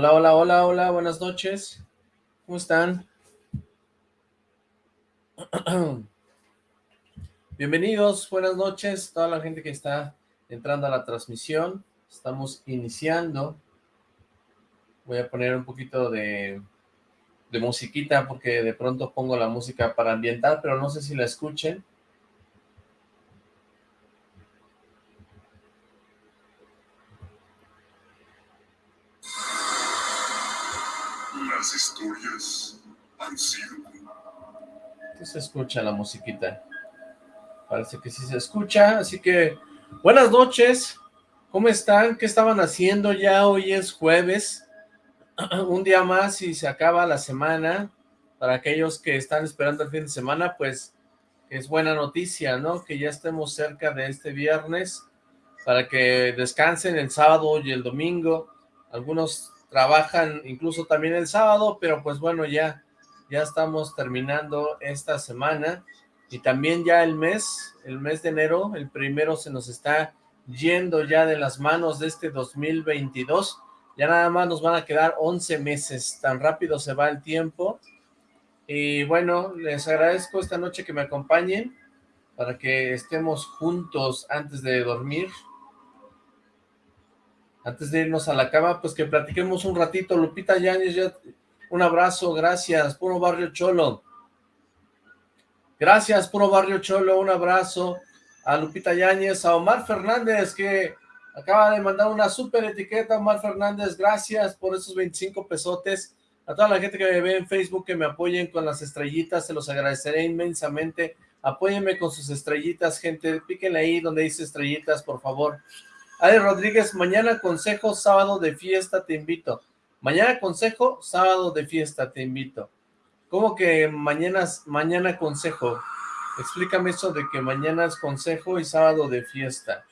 Hola, hola, hola, hola, buenas noches. ¿Cómo están? Bienvenidos, buenas noches, toda la gente que está entrando a la transmisión. Estamos iniciando. Voy a poner un poquito de, de musiquita porque de pronto pongo la música para ambientar, pero no sé si la escuchen. ¿Qué se escucha la musiquita? Parece que sí se escucha, así que buenas noches, ¿cómo están? ¿Qué estaban haciendo? Ya hoy es jueves, un día más y se acaba la semana. Para aquellos que están esperando el fin de semana, pues es buena noticia, ¿no? Que ya estemos cerca de este viernes para que descansen el sábado y el domingo. Algunos trabajan incluso también el sábado, pero pues bueno, ya, ya estamos terminando esta semana y también ya el mes, el mes de enero, el primero se nos está yendo ya de las manos de este 2022, ya nada más nos van a quedar 11 meses, tan rápido se va el tiempo, y bueno, les agradezco esta noche que me acompañen, para que estemos juntos antes de dormir, antes de irnos a la cama, pues que platiquemos un ratito, Lupita Yáñez, un abrazo, gracias, puro barrio cholo, Gracias, Puro Barrio Cholo, un abrazo a Lupita Yáñez, a Omar Fernández, que acaba de mandar una súper etiqueta, Omar Fernández, gracias por esos 25 pesotes, a toda la gente que me ve en Facebook, que me apoyen con las estrellitas, se los agradeceré inmensamente, apóyenme con sus estrellitas, gente, píquenle ahí donde dice estrellitas, por favor. Ale Rodríguez, mañana consejo, sábado de fiesta, te invito. Mañana consejo, sábado de fiesta, te invito. ¿Cómo que mañana, mañana consejo? Explícame eso de que mañana es consejo y sábado de fiesta.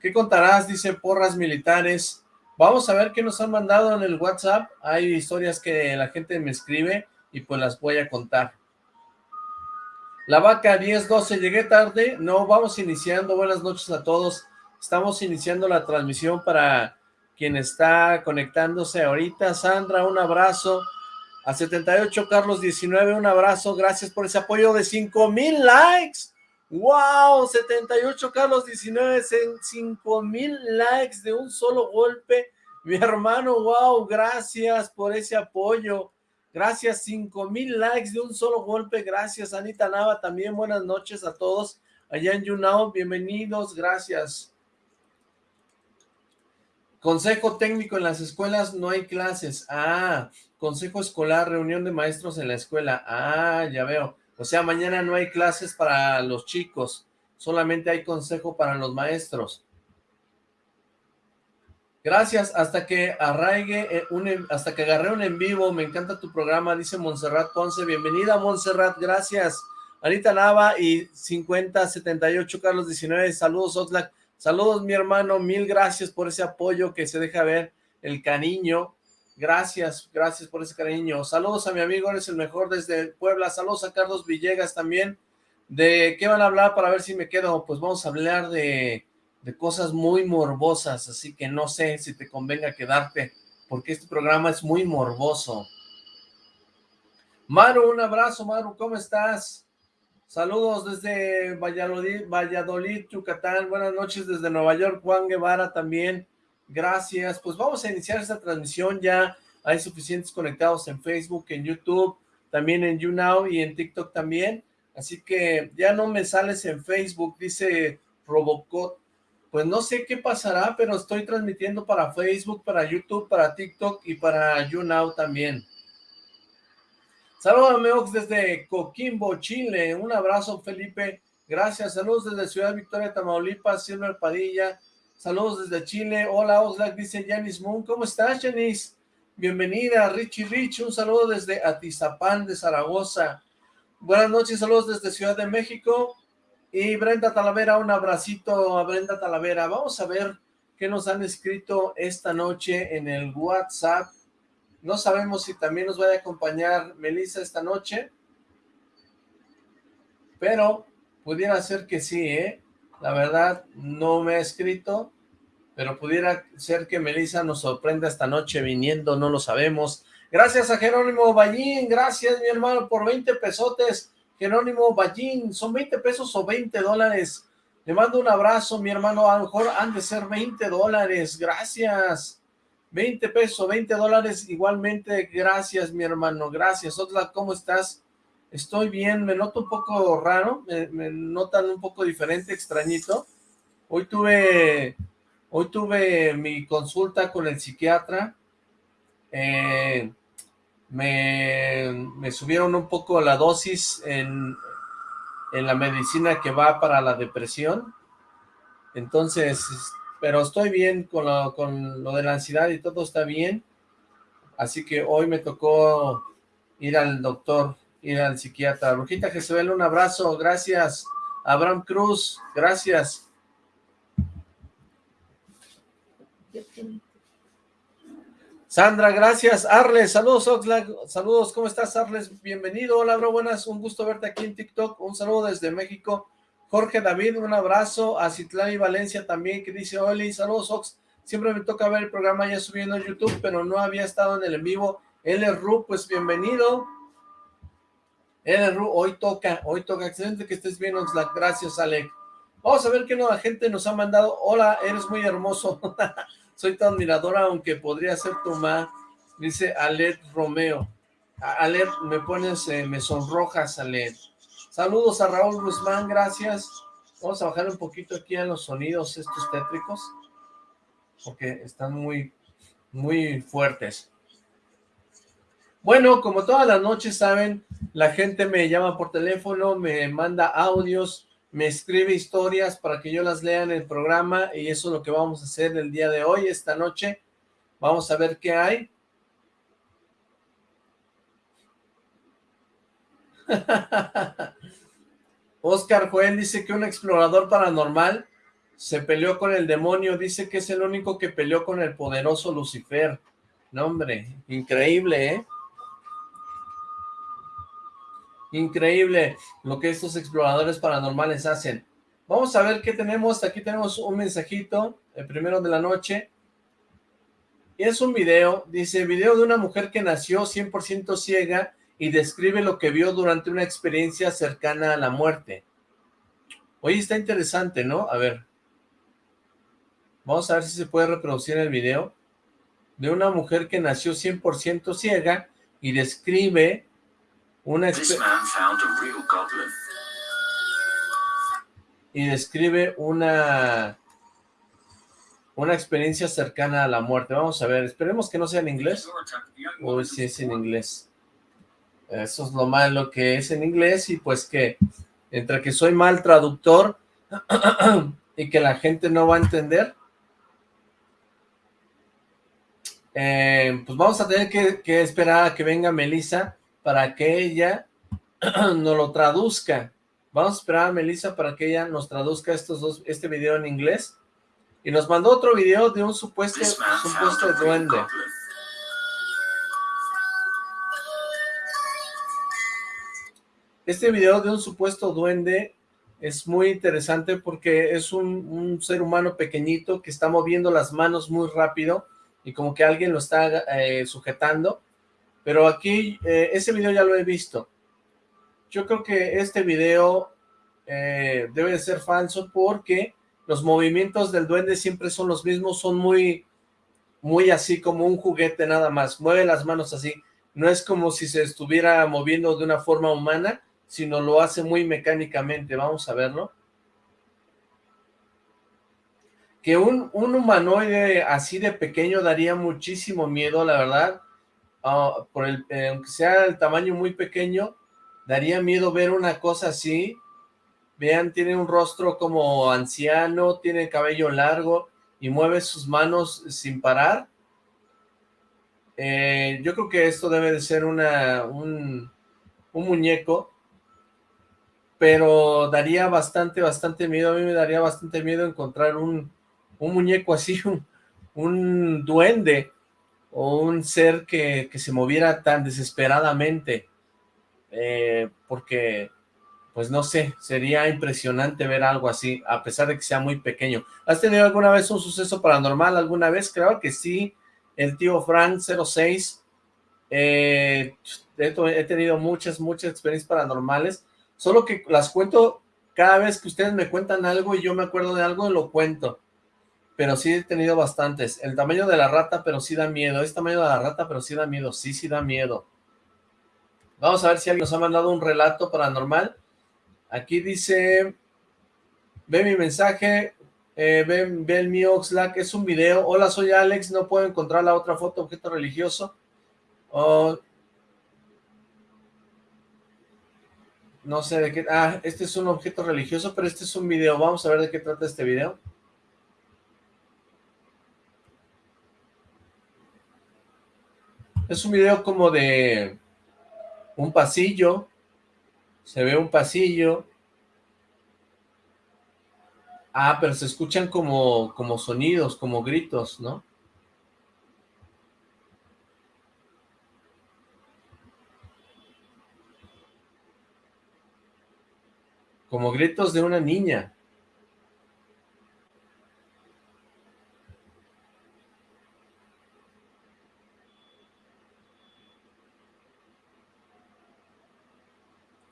¿Qué contarás? Dice porras militares. Vamos a ver qué nos han mandado en el WhatsApp. Hay historias que la gente me escribe y pues las voy a contar. La vaca 10-12, llegué tarde. No, vamos iniciando. Buenas noches a todos. Estamos iniciando la transmisión para quien está conectándose ahorita. Sandra, un abrazo. A 78 Carlos 19, un abrazo, gracias por ese apoyo de 5 mil likes. ¡Wow! 78 Carlos 19, 5 mil likes de un solo golpe. Mi hermano, wow, gracias por ese apoyo. Gracias, 5 mil likes de un solo golpe. Gracias, Anita Nava, también buenas noches a todos allá en YouNow. Bienvenidos, gracias. Consejo técnico en las escuelas no hay clases. Ah, consejo escolar, reunión de maestros en la escuela. Ah, ya veo. O sea, mañana no hay clases para los chicos, solamente hay consejo para los maestros. Gracias, hasta que arraigue, eh, un, hasta que agarré un en vivo, me encanta tu programa, dice Montserrat Ponce, bienvenida Montserrat, gracias. Anita Nava y 5078 Carlos 19, saludos Oxlack, saludos mi hermano, mil gracias por ese apoyo que se deja ver, el cariño, Gracias, gracias por ese cariño. Saludos a mi amigo, eres el mejor desde Puebla. Saludos a Carlos Villegas también. ¿De qué van a hablar para ver si me quedo? Pues vamos a hablar de, de cosas muy morbosas, así que no sé si te convenga quedarte, porque este programa es muy morboso. Maru, un abrazo, Maru, ¿cómo estás? Saludos desde Valladolid, Valladolid, Yucatán. Buenas noches desde Nueva York, Juan Guevara también. Gracias. Pues vamos a iniciar esta transmisión. Ya hay suficientes conectados en Facebook, en YouTube, también en YouNow y en TikTok también. Así que ya no me sales en Facebook, dice Robocop. Pues no sé qué pasará, pero estoy transmitiendo para Facebook, para YouTube, para TikTok y para YouNow también. Saludos Meox desde Coquimbo, Chile. Un abrazo, Felipe. Gracias. Saludos desde Ciudad Victoria, Tamaulipas, Silver Padilla, Saludos desde Chile. Hola, Oxlack, dice Janice Moon. ¿Cómo estás, Janice? Bienvenida, Richie Rich. Un saludo desde Atizapán de Zaragoza. Buenas noches, saludos desde Ciudad de México. Y Brenda Talavera, un abracito a Brenda Talavera. Vamos a ver qué nos han escrito esta noche en el WhatsApp. No sabemos si también nos va a acompañar Melissa esta noche. Pero pudiera ser que sí, ¿eh? La verdad, no me ha escrito, pero pudiera ser que Melissa nos sorprenda esta noche viniendo, no lo sabemos. Gracias a Jerónimo Ballín, gracias mi hermano por 20 pesotes, Jerónimo Ballín, son 20 pesos o 20 dólares. Le mando un abrazo, mi hermano, a lo mejor han de ser 20 dólares, gracias. 20 pesos, 20 dólares, igualmente, gracias, mi hermano, gracias. Otla, ¿cómo estás? Estoy bien, me noto un poco raro, me, notan un poco diferente, extrañito. Hoy tuve, hoy tuve mi consulta con el psiquiatra, eh, me, subieron un poco la dosis en la medicina que va para la depresión, entonces, pero estoy bien con lo, con lo de la ansiedad y todo está bien, así que hoy me tocó ir al doctor, ir al psiquiatra. Brujita Jezebel, un abrazo, gracias. Abraham Cruz, gracias. Sandra, gracias. Arles, saludos Oxlack, saludos, ¿cómo estás Arles? Bienvenido, hola bro, buenas, un gusto verte aquí en TikTok, un saludo desde México. Jorge David, un abrazo, a Citlán Valencia también, que dice, Oli, saludos Ox, siempre me toca ver el programa ya subiendo a YouTube, pero no había estado en el en vivo. L. Ru, pues bienvenido. L. Ru, hoy toca, hoy toca, excelente que estés bien Oxlack, gracias Alec. Vamos a ver qué nueva gente nos ha mandado. Hola, eres muy hermoso. Soy tu admiradora, aunque podría ser tu ma. Dice Alet Romeo. Alet, me pones, eh, me sonrojas, Alet. Saludos a Raúl Guzmán, gracias. Vamos a bajar un poquito aquí a los sonidos estos tétricos, porque están muy, muy fuertes. Bueno, como todas las noches saben, la gente me llama por teléfono, me manda audios, me escribe historias para que yo las lea en el programa y eso es lo que vamos a hacer el día de hoy, esta noche. Vamos a ver qué hay. Oscar Joel dice que un explorador paranormal se peleó con el demonio, dice que es el único que peleó con el poderoso Lucifer. No, hombre, increíble, ¿eh? Increíble lo que estos exploradores paranormales hacen. Vamos a ver qué tenemos. Aquí tenemos un mensajito, el primero de la noche. Y es un video, dice, video de una mujer que nació 100% ciega y describe lo que vio durante una experiencia cercana a la muerte. Oye, está interesante, ¿no? A ver. Vamos a ver si se puede reproducir el video. De una mujer que nació 100% ciega y describe una y describe una una experiencia cercana a la muerte. Vamos a ver, esperemos que no sea en inglés. O si es en inglés. Eso es lo malo que es en inglés y pues que entre que soy mal traductor y que la gente no va a entender, eh, pues vamos a tener que, que esperar a que venga Melissa para que ella nos lo traduzca. Vamos a esperar a Melissa para que ella nos traduzca estos dos, este video en inglés. Y nos mandó otro video de un supuesto, supuesto duende. Este video de un supuesto duende es muy interesante porque es un, ser humano pequeñito que está moviendo las manos muy rápido y como que alguien lo está eh, sujetando pero aquí, eh, ese video ya lo he visto. Yo creo que este video eh, debe de ser falso porque los movimientos del duende siempre son los mismos, son muy, muy así como un juguete nada más. Mueve las manos así. No es como si se estuviera moviendo de una forma humana, sino lo hace muy mecánicamente. Vamos a verlo. Que un, un humanoide así de pequeño daría muchísimo miedo, la verdad Ah, por el, aunque sea el tamaño muy pequeño, daría miedo ver una cosa así. Vean, tiene un rostro como anciano, tiene cabello largo y mueve sus manos sin parar. Eh, yo creo que esto debe de ser una, un, muñeco, pero daría bastante, bastante miedo. A mí me daría bastante miedo encontrar un, un muñeco así, un, un duende o un ser que, se moviera tan desesperadamente, eh, porque pues no sé, sería impresionante ver algo así, a pesar de que sea muy pequeño. ¿Has tenido alguna vez un suceso paranormal alguna vez? Creo que sí, el tío Frank 06, eh, he tenido muchas, muchas experiencias paranormales, solo que las cuento cada vez que ustedes me cuentan algo y yo me acuerdo de algo, lo cuento. Pero sí he tenido bastantes. El tamaño de la rata, pero sí da miedo. Es tamaño de la rata, pero sí da miedo. Sí, sí da miedo. Vamos a ver si alguien nos ha mandado un relato paranormal. Aquí dice, ve mi mensaje, eh, ve, el mío Oxlack, es un video. Hola, soy Alex, no puedo encontrar la otra foto, objeto religioso. Oh, no sé de qué, ah, este es un objeto religioso, pero este es un video. Vamos a ver de qué trata este video. Es un video como de un pasillo, se ve un pasillo. Ah, pero se escuchan como, como sonidos, como gritos, ¿no? Como gritos de una niña.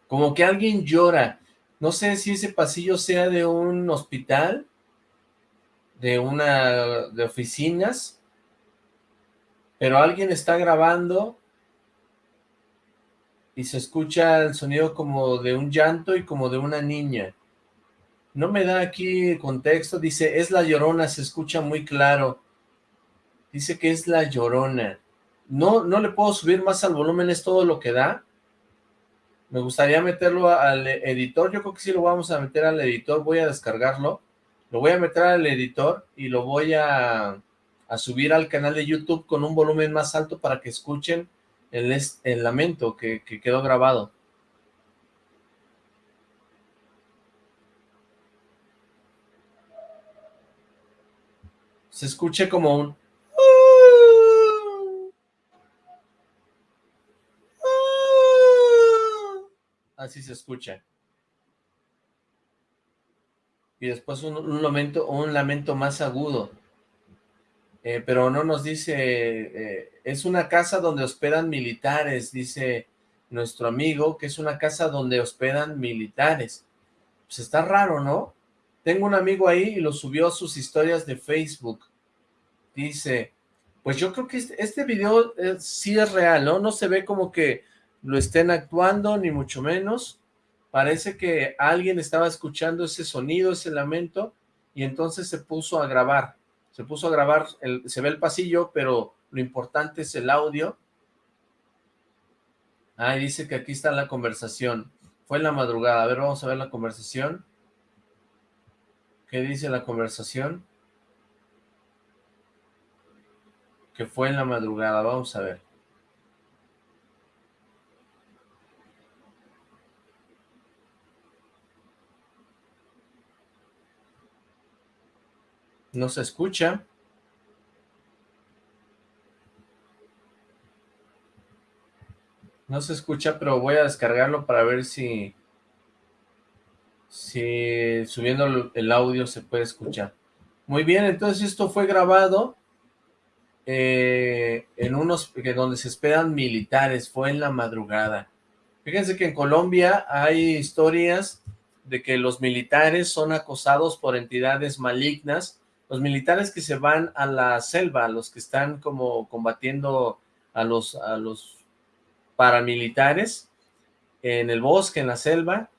como que alguien llora. No sé si ese pasillo sea de un hospital, de una, de oficinas, pero alguien está grabando y se escucha el sonido como de un llanto y como de una niña. No me da aquí contexto, dice, es la llorona, se escucha muy claro. Dice que es la llorona. No, no le puedo subir más al volumen, es todo lo que da. Me gustaría meterlo al editor, yo creo que sí lo vamos a meter al editor, voy a descargarlo, lo voy a meter al editor y lo voy a, subir al canal de YouTube con un volumen más alto para que escuchen el, el lamento que, que quedó grabado. Se escuche como un así se escucha. Y después un, lamento, un lamento más agudo. Eh, pero no nos dice, eh, es una casa donde hospedan militares, dice nuestro amigo, que es una casa donde hospedan militares. Pues está raro, ¿no? Tengo un amigo ahí y lo subió a sus historias de Facebook. Dice, pues yo creo que este, este video eh, sí es real, ¿no? No se ve como que lo estén actuando, ni mucho menos. Parece que alguien estaba escuchando ese sonido, ese lamento, y entonces se puso a grabar. Se puso a grabar, el, se ve el pasillo, pero lo importante es el audio. Ah, dice que aquí está la conversación. Fue en la madrugada. A ver, vamos a ver la conversación. ¿Qué dice la conversación? Que fue en la madrugada. Vamos a ver. No se escucha. No se escucha, pero voy a descargarlo para ver si... Si subiendo el audio se puede escuchar. Muy bien, entonces esto fue grabado eh, en unos donde se esperan militares, fue en la madrugada. Fíjense que en Colombia hay historias de que los militares son acosados por entidades malignas los militares que se van a la selva, los que están como combatiendo a los, a los paramilitares en el bosque, en la selva,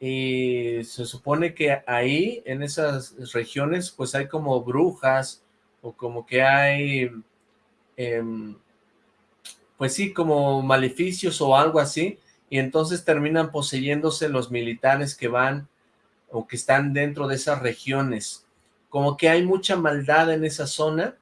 y se supone que ahí, en esas regiones, pues hay como brujas, o como que hay, em, pues sí, como maleficios o algo así, y entonces terminan poseyéndose los militares que van o que están dentro de esas regiones como que hay mucha maldad en esa zona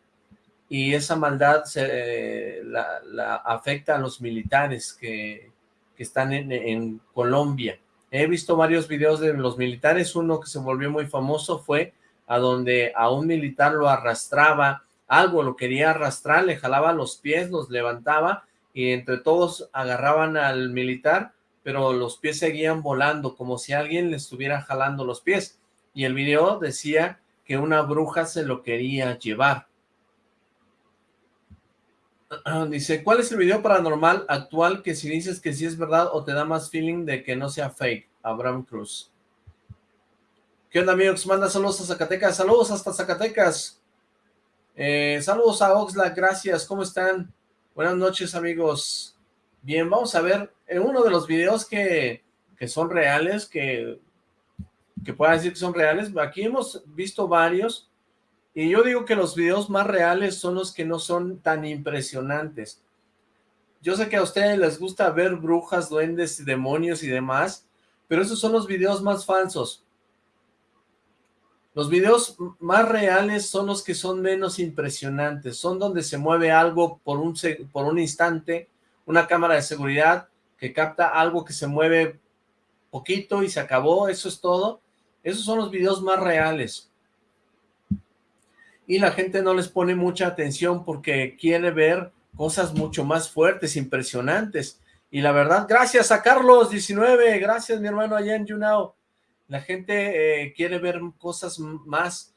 y esa maldad se, la, afecta a los militares que, están en, Colombia. He visto varios videos de los militares, uno que se volvió muy famoso fue a donde a un militar lo arrastraba, algo lo quería arrastrar, le jalaba los pies, los levantaba y entre todos agarraban al militar, pero los pies seguían volando, como si alguien le estuviera jalando los pies. Y el video decía que una bruja se lo quería llevar. Dice, ¿cuál es el video paranormal actual que si dices que sí es verdad o te da más feeling de que no sea fake? Abraham Cruz. ¿Qué onda amigos? Manda saludos a Zacatecas. Saludos hasta Zacatecas. Eh, saludos a Oxlack, gracias. ¿Cómo están? Buenas noches amigos. Bien, vamos a ver en uno de los videos que, que son reales, que, que pueda decir que son reales. Aquí hemos visto varios y yo digo que los videos más reales son los que no son tan impresionantes. Yo sé que a ustedes les gusta ver brujas, duendes, demonios y demás, pero esos son los videos más falsos. Los videos más reales son los que son menos impresionantes, son donde se mueve algo por un, por un instante, una cámara de seguridad que capta algo que se mueve poquito y se acabó, eso es todo. Esos son los videos más reales y la gente no les pone mucha atención porque quiere ver cosas mucho más fuertes, impresionantes. Y la verdad, gracias a Carlos19, gracias mi hermano allá en YouNow. La gente eh, quiere ver cosas más,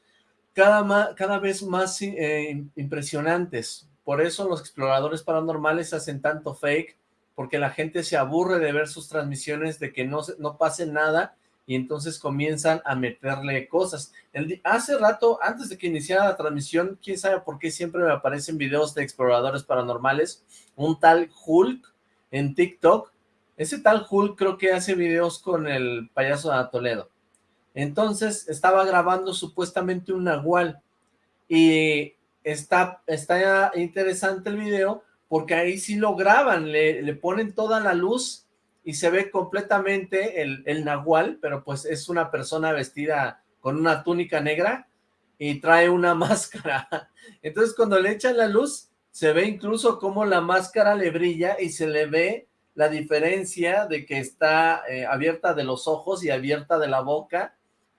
cada, cada vez más eh, impresionantes. Por eso los exploradores paranormales hacen tanto fake, porque la gente se aburre de ver sus transmisiones, de que no, no pase nada, y entonces comienzan a meterle cosas. El, hace rato, antes de que iniciara la transmisión, quién sabe por qué siempre me aparecen videos de exploradores paranormales, un tal Hulk en TikTok, ese tal Hulk creo que hace videos con el payaso de Toledo. Entonces estaba grabando supuestamente un nahual y está, interesante el video porque ahí sí lo graban, le ponen toda la luz y se ve completamente el, el nahual, pero pues es una persona vestida con una túnica negra y trae una máscara. Entonces cuando le echan la luz, se ve incluso como la máscara le brilla y se le ve la diferencia de que está eh, abierta de los ojos y abierta de la boca.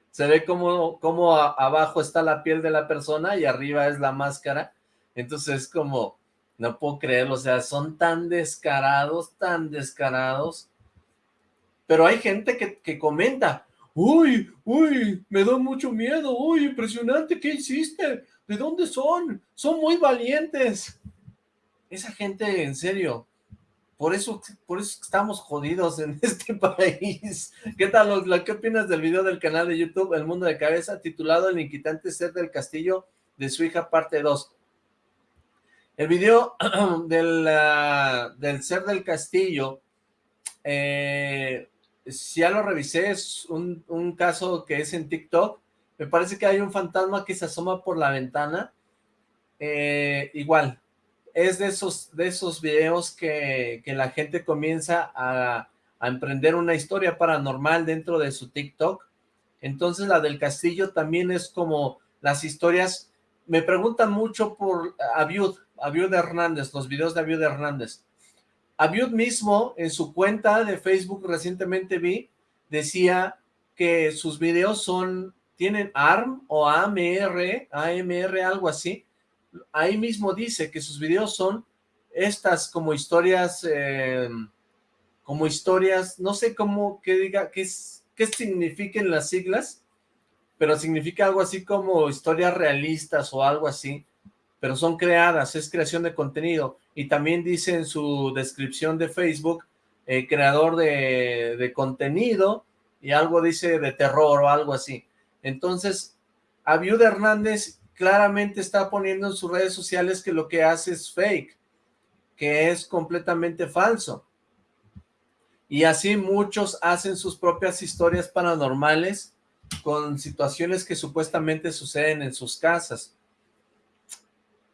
Se ve como, como abajo está la piel de la persona y arriba es la máscara. Entonces es como, no puedo creerlo, o sea, son tan descarados, tan descarados, pero hay gente que, comenta, uy, uy, me da mucho miedo, uy, impresionante, ¿qué hiciste? ¿De dónde son? Son muy valientes. Esa gente, en serio, por eso, por eso estamos jodidos en este país. ¿Qué tal, ¿Qué opinas del video del canal de YouTube El Mundo de Cabeza, titulado El inquietante ser del castillo de su hija, parte 2? El video del, del ser del castillo eh, ya lo revisé, es un, caso que es en TikTok, me parece que hay un fantasma que se asoma por la ventana, eh, igual, es de esos, de esos videos que, la gente comienza a, a, emprender una historia paranormal dentro de su TikTok, entonces la del castillo también es como las historias, me preguntan mucho por Abiud, Abiud Hernández, los videos de Abiud Hernández, Abiud mismo, en su cuenta de Facebook recientemente vi, decía que sus videos son, tienen ARM o AMR, AMR, algo así. Ahí mismo dice que sus videos son estas como historias, eh, como historias, no sé cómo, que diga, qué, qué signifiquen las siglas, pero significa algo así como historias realistas o algo así pero son creadas, es creación de contenido. Y también dice en su descripción de Facebook, eh, creador de, contenido, y algo dice de terror o algo así. Entonces, Abiud Hernández claramente está poniendo en sus redes sociales que lo que hace es fake, que es completamente falso. Y así muchos hacen sus propias historias paranormales con situaciones que supuestamente suceden en sus casas.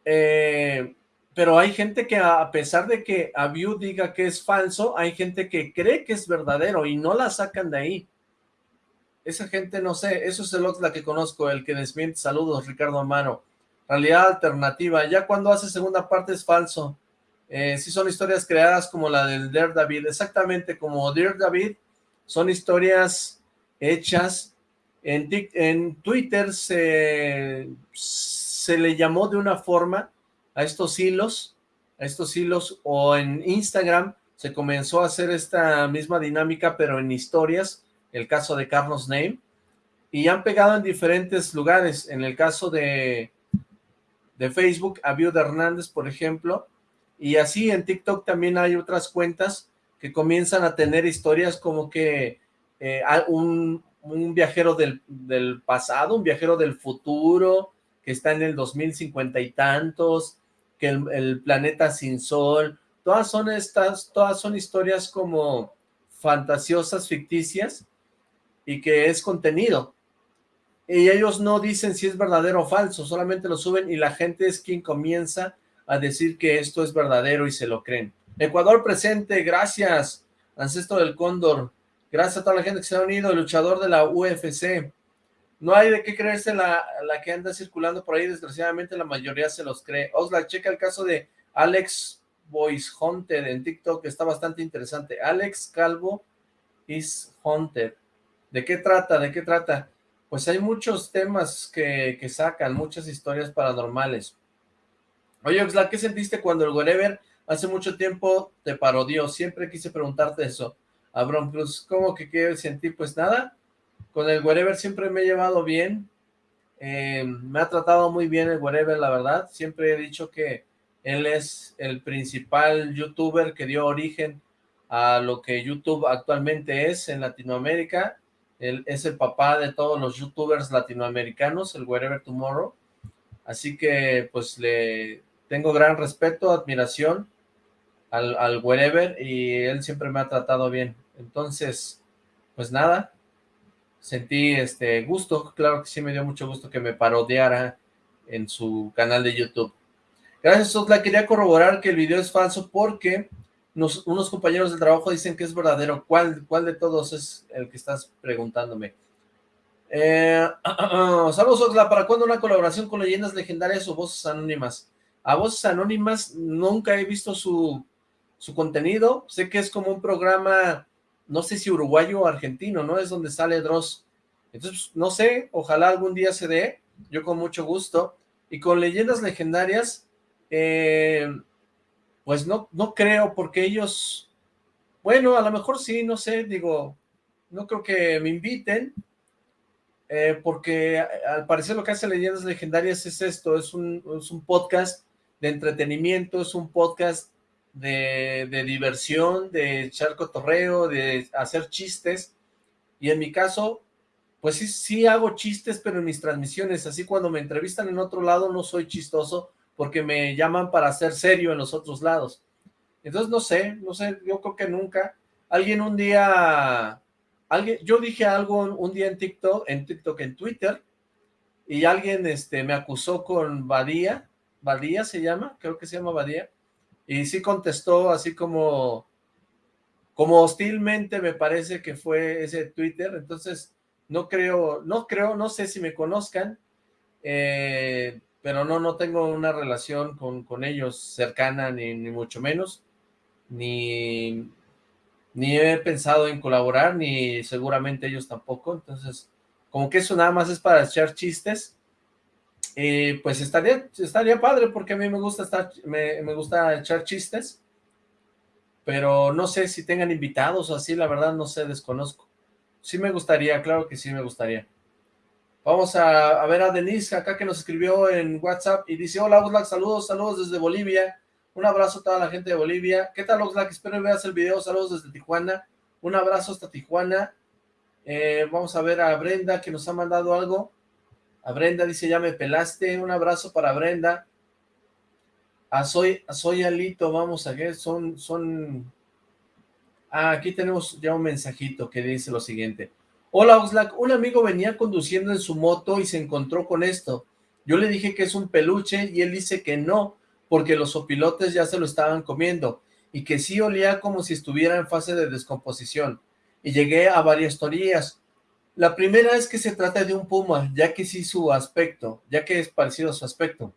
Eh, pero hay gente que a pesar de que Abiu diga que es falso, hay gente que cree que es verdadero y no la sacan de ahí. Esa gente, no sé, eso es el la que conozco, el que desmiente. Saludos, Ricardo Amaro. Realidad alternativa, ya cuando hace segunda parte es falso. Eh, si son historias creadas como la del Dear David, exactamente como Dear David, son historias hechas. En, en Twitter se se le llamó de una forma a estos hilos, a estos hilos, o en Instagram se comenzó a hacer esta misma dinámica, pero en historias, el caso de Carlos Name, y han pegado en diferentes lugares. En el caso de, de Facebook, a de Hernández, por ejemplo, y así en TikTok también hay otras cuentas que comienzan a tener historias como que eh, un, un, viajero del, del, pasado, un viajero del futuro, que está en el 2050 y tantos, que el, planeta sin sol, todas son estas, todas son historias como fantasiosas, ficticias, y que es contenido, y ellos no dicen si es verdadero o falso, solamente lo suben y la gente es quien comienza a decir que esto es verdadero y se lo creen. Ecuador presente, gracias, ancestro del cóndor, gracias a toda la gente que se ha unido, luchador de la UFC. No hay de qué creerse la, la que anda circulando por ahí, desgraciadamente la mayoría se los cree. Osla, checa el caso de Alex Voice Hunter en TikTok, está bastante interesante. Alex Calvo is Hunter. ¿De qué trata? ¿De qué trata? pues hay muchos temas que, sacan, muchas historias paranormales. Oye, Oxlack, ¿qué sentiste cuando el Wherever hace mucho tiempo te parodió? Siempre quise preguntarte eso. Abram Cruz, ¿cómo que qué sentí? Pues nada, con el Wherever siempre me he llevado bien, eh, me ha tratado muy bien el Wherever, la verdad. Siempre he dicho que él es el principal youtuber que dio origen a lo que YouTube actualmente es en Latinoamérica él es el papá de todos los youtubers latinoamericanos, el Wherever Tomorrow. Así que pues le tengo gran respeto, admiración al, al Wherever y él siempre me ha tratado bien. Entonces, pues nada, sentí este gusto, claro que sí me dio mucho gusto que me parodiara en su canal de YouTube. Gracias, Sotla. Quería corroborar que el video es falso porque unos compañeros de trabajo dicen que es verdadero. ¿Cuál, cuál de todos es el que estás preguntándome? Eh, saludos, Oxla. ¿Para cuándo una colaboración con leyendas legendarias o voces anónimas? A voces anónimas nunca he visto su, su contenido. Sé que es como un programa, no sé si uruguayo o argentino, ¿no? Es donde sale Dross. Entonces, no sé, ojalá algún día se dé. Yo con mucho gusto. Y con leyendas legendarias, eh, pues no, no creo, porque ellos, bueno, a lo mejor sí, no sé, digo, no creo que me inviten, eh, porque al parecer lo que hace Leyendas Legendarias es esto, es un, es un podcast de entretenimiento, es un podcast de, diversión, de echar cotorreo, de hacer chistes, y en mi caso, pues sí, sí hago chistes, pero en mis transmisiones, así cuando me entrevistan en otro lado no soy chistoso, porque me llaman para ser serio en los otros lados. Entonces, no sé, no sé, yo creo que nunca. Alguien un día, alguien, yo dije algo un día en TikTok, en TikTok, en Twitter, y alguien este, me acusó con Badía, Badía se llama, creo que se llama Badía, y sí contestó así como, como hostilmente me parece que fue ese Twitter, entonces no creo, no creo, no sé si me conozcan, eh, pero no, no tengo una relación con, con ellos cercana, ni, ni, mucho menos, ni, ni he pensado en colaborar, ni seguramente ellos tampoco, entonces, como que eso nada más es para echar chistes, pues estaría, estaría padre, porque a mí me gusta estar, me, me gusta echar chistes, pero no sé si tengan invitados o así, la verdad no sé, desconozco. Sí me gustaría, claro que sí me gustaría. Vamos a, ver a Denise acá que nos escribió en WhatsApp y dice, hola Oxlack, saludos, saludos desde Bolivia, un abrazo a toda la gente de Bolivia. ¿Qué tal Oxlack? Espero que veas el video, saludos desde Tijuana, un abrazo hasta Tijuana. Eh, vamos a ver a Brenda que nos ha mandado algo. A Brenda dice, ya me pelaste, un abrazo para Brenda. A Soy, Soy Alito, vamos a ver, son, son... Ah, aquí tenemos ya un mensajito que dice lo siguiente. Hola Oxlack, un amigo venía conduciendo en su moto y se encontró con esto. Yo le dije que es un peluche y él dice que no, porque los opilotes ya se lo estaban comiendo y que sí olía como si estuviera en fase de descomposición. Y llegué a varias teorías. La primera es que se trata de un puma, ya que sí su aspecto, ya que es parecido a su aspecto.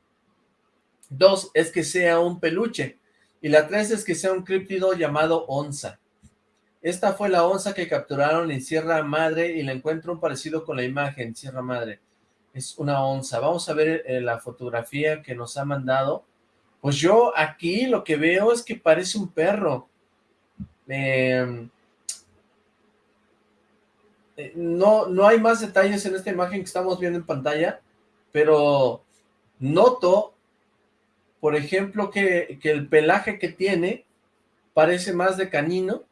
Dos, es que sea un peluche. Y la tres es que sea un críptido llamado onza. Esta fue la onza que capturaron en Sierra Madre y la encuentro un parecido con la imagen, Sierra Madre. Es una onza. Vamos a ver eh, la fotografía que nos ha mandado. Pues yo aquí lo que veo es que parece un perro. Em, eh, no, no hay más detalles en esta imagen que estamos viendo en pantalla, pero noto, por ejemplo, que, el pelaje que tiene parece más de canino,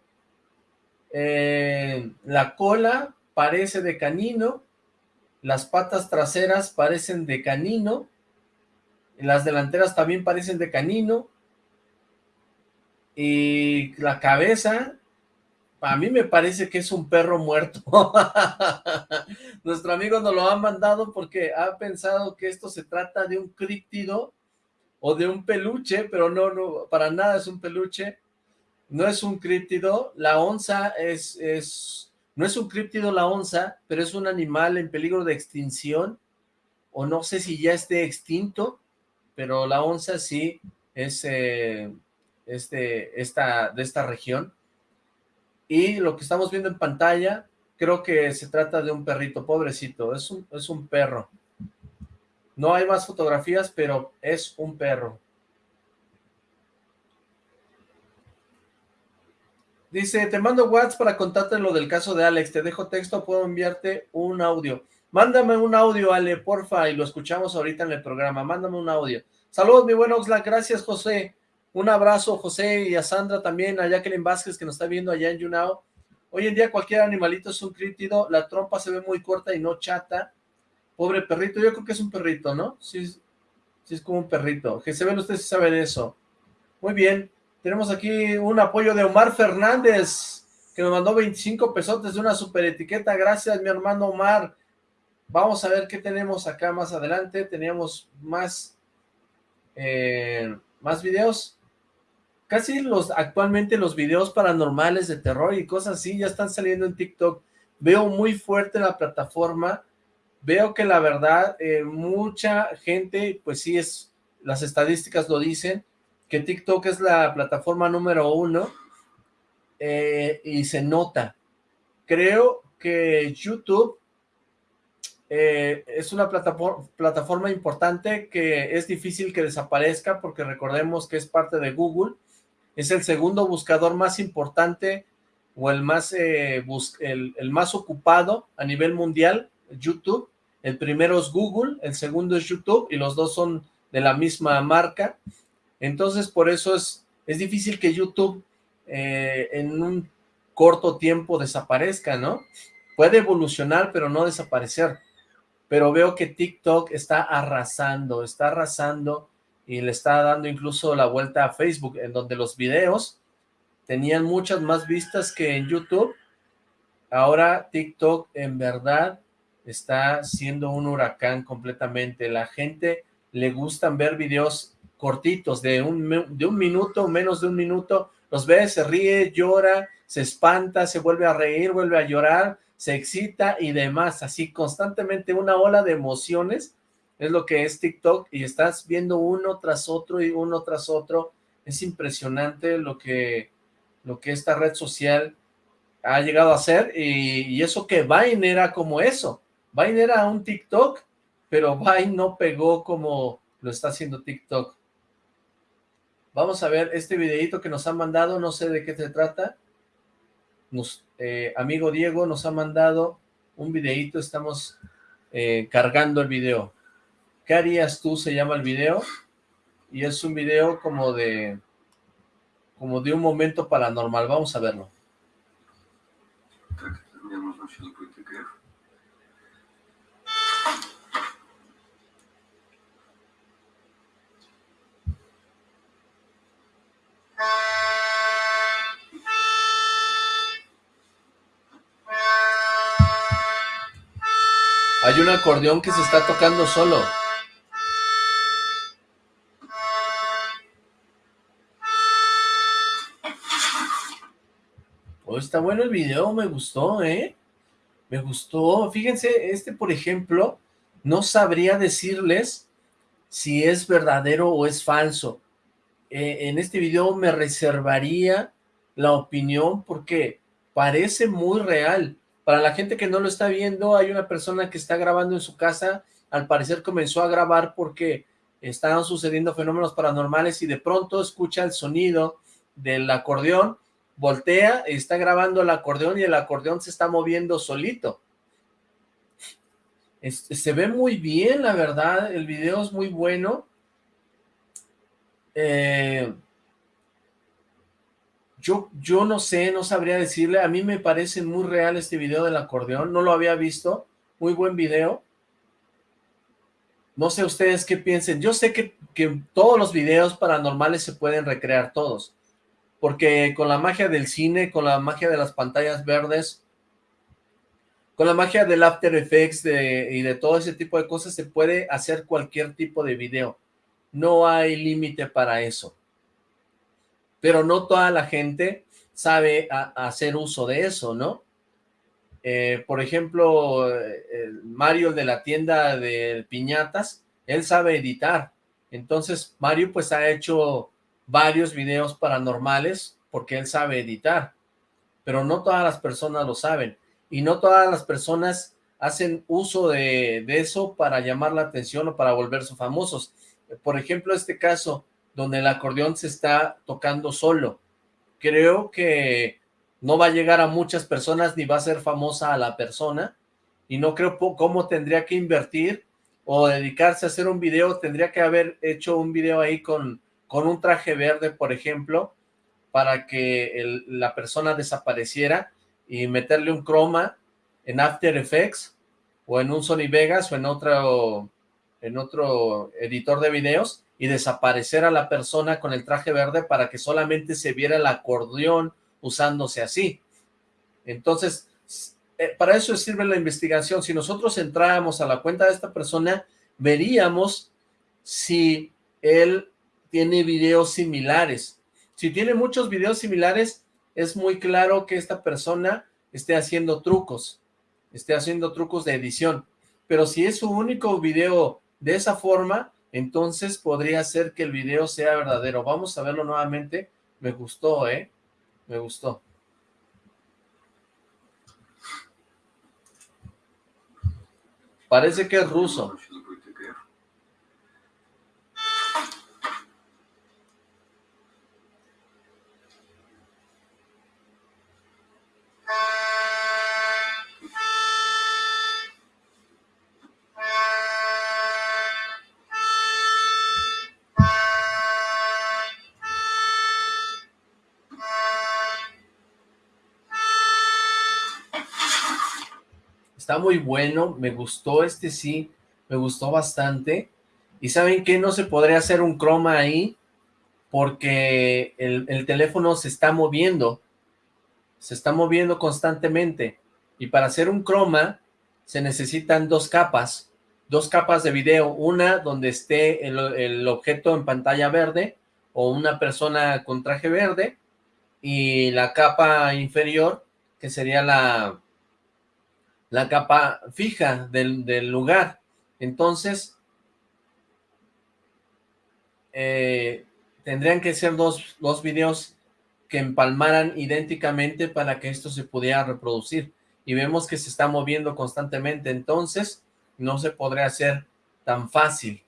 eh, la cola parece de canino, las patas traseras parecen de canino, las delanteras también parecen de canino, y la cabeza, a mí me parece que es un perro muerto. Nuestro amigo nos lo ha mandado porque ha pensado que esto se trata de un críptido o de un peluche, pero no, no, para nada es un peluche. No es un críptido, la onza es, es, no es un críptido la onza, pero es un animal en peligro de extinción, o no sé si ya esté extinto, pero la onza sí es, eh, este, esta, de esta región. Y lo que estamos viendo en pantalla, creo que se trata de un perrito, pobrecito, es un, es un perro. No hay más fotografías, pero es un perro. Dice, te mando WhatsApp para contarte lo del caso de Alex, te dejo texto, puedo enviarte un audio. Mándame un audio, Ale, porfa, y lo escuchamos ahorita en el programa, mándame un audio. Saludos, mi buen Oxlack, gracias, José. Un abrazo, José, y a Sandra también, a Jacqueline Vázquez, que nos está viendo allá en Yunao. Hoy en día cualquier animalito es un crítido, la trompa se ve muy corta y no chata. Pobre perrito, yo creo que es un perrito, ¿no? Sí, sí es como un perrito. Que se ven ustedes si saben eso. Muy bien, tenemos aquí un apoyo de Omar Fernández, que nos mandó 25 pesotes de una super etiqueta. Gracias, mi hermano Omar. Vamos a ver qué tenemos acá más adelante. Teníamos más, eh, más videos casi los actualmente los videos paranormales de terror y cosas así ya están saliendo en TikTok. Veo muy fuerte la plataforma, veo que la verdad eh, mucha gente, pues sí es, las estadísticas lo dicen, que TikTok es la plataforma número uno eh, y se nota. Creo que YouTube eh, es una plataforma, plataforma importante que es difícil que desaparezca porque recordemos que es parte de Google es el segundo buscador más importante o el más, eh, el, más ocupado a nivel mundial, YouTube. El primero es Google, el segundo es YouTube y los dos son de la misma marca. Entonces, por eso es, es difícil que YouTube eh, en un corto tiempo desaparezca, ¿no? Puede evolucionar, pero no desaparecer. Pero veo que TikTok está arrasando, está arrasando y le está dando incluso la vuelta a Facebook, en donde los videos tenían muchas más vistas que en YouTube. Ahora TikTok en verdad está siendo un huracán completamente. La gente le gustan ver videos cortitos de un, de un minuto, menos de un minuto. Los ve, se ríe, llora, se espanta, se vuelve a reír, vuelve a llorar, se excita y demás. Así constantemente una ola de emociones es lo que es TikTok y estás viendo uno tras otro y uno tras otro. Es impresionante lo que, lo que esta red social ha llegado a hacer y, eso que Vine era como eso. Vine era un TikTok, pero Vine no pegó como lo está haciendo TikTok. Vamos a ver este videito que nos han mandado, no sé de qué se trata. Nos, eh, amigo Diego nos ha mandado un videito, estamos eh, cargando el video. ¿Qué harías tú? Se llama el video. Y es un video como de... Como de un momento paranormal. Vamos a verlo. Hay un acordeón que se está tocando solo. Está bueno el video, me gustó, ¿eh? Me gustó. Fíjense, este, por ejemplo, no sabría decirles si es verdadero o es falso. Eh, en este video me reservaría la opinión porque parece muy real. Para la gente que no lo está viendo, hay una persona que está grabando en su casa, al parecer comenzó a grabar porque estaban sucediendo fenómenos paranormales y de pronto escucha el sonido del acordeón voltea y está grabando el acordeón y el acordeón se está moviendo solito. se ve muy bien, la verdad, el video es muy bueno. Eh, yo, yo no sé, no sabría decirle, a mí me parece muy real este video del acordeón, no lo había visto, muy buen video. No sé ustedes qué piensen, yo sé que, que todos los videos paranormales se pueden recrear todos, porque con la magia del cine, con la magia de las pantallas verdes, con la magia del After Effects y de todo ese tipo de cosas se puede hacer cualquier tipo de video. No hay límite para eso pero no toda la gente sabe hacer uso de eso, ¿no? Eh, por ejemplo, Mario, de la tienda de piñatas, él sabe editar. Entonces, Mario pues ha hecho varios videos paranormales porque él sabe editar. Pero no todas las personas lo saben. Y no todas las personas hacen uso de, eso para llamar la atención o para volverse famosos. Por ejemplo, este caso donde el acordeón se está tocando solo. Creo que no va a llegar a muchas personas ni va a ser famosa a la persona y no creo cómo tendría que invertir o dedicarse a hacer un video, tendría que haber hecho un video ahí con, con un traje verde, por ejemplo, para que la persona desapareciera y meterle un croma en After Effects o en un Sony Vegas o en otro, en otro editor de videos y desaparecer a la persona con el traje verde para que solamente se viera el acordeón usándose así. Entonces, eh, para eso sirve la investigación. Si nosotros entráramos a la cuenta de esta persona, veríamos si él tiene videos similares. Si tiene muchos videos similares, es muy claro que esta persona esté haciendo trucos, esté haciendo trucos de edición. Pero si es su único video de esa forma, entonces podría ser que el video sea verdadero. Vamos a verlo nuevamente. Me gustó, ¿eh? Me gustó. Parece que es ruso. Muy bueno, me gustó este sí, me gustó bastante, y ¿saben qué? No se podría hacer un croma ahí, porque el, teléfono se está moviendo, se está moviendo constantemente, y para hacer un croma se necesitan dos capas, dos capas de video, una donde esté el, el objeto en pantalla verde, o una persona con traje verde, y la capa inferior, que sería la, la capa fija del, lugar. Entonces, eh, tendrían que ser dos, dos videos que empalmaran idénticamente para que esto se pudiera reproducir. Y vemos que se está moviendo constantemente, entonces no se podría hacer tan fácil.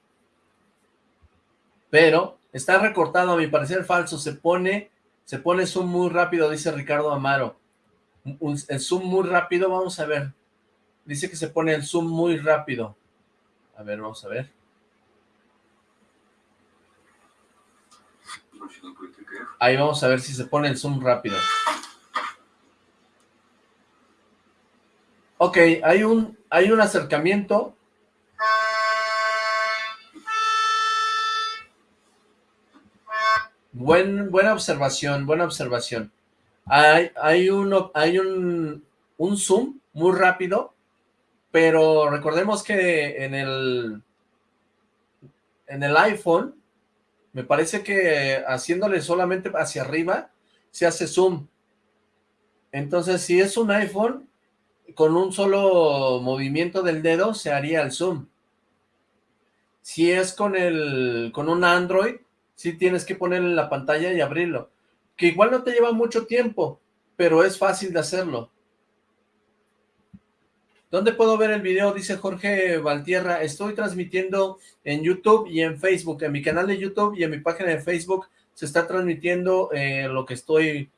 Pero está recortado, a mi parecer falso, se pone, se pone zoom muy rápido, dice Ricardo Amaro. el zoom muy rápido, vamos a ver. Dice que se pone el zoom muy rápido. A ver, vamos a ver. Ahí vamos a ver si se pone el zoom rápido. Ok, hay un, hay un acercamiento. Buen, buena observación, buena observación. Hay, hay, uno, hay un, un zoom muy rápido pero recordemos que en el, en el iPhone, me parece que haciéndole solamente hacia arriba, se hace zoom. Entonces, si es un iPhone, con un solo movimiento del dedo se haría el zoom. Si es con el con un Android, sí tienes que ponerle la pantalla y abrirlo. Que igual no te lleva mucho tiempo, pero es fácil de hacerlo. ¿Dónde puedo ver el video? Dice Jorge Valtierra. Estoy transmitiendo en YouTube y en Facebook. En mi canal de YouTube y en mi página de Facebook se está transmitiendo eh, lo que estoy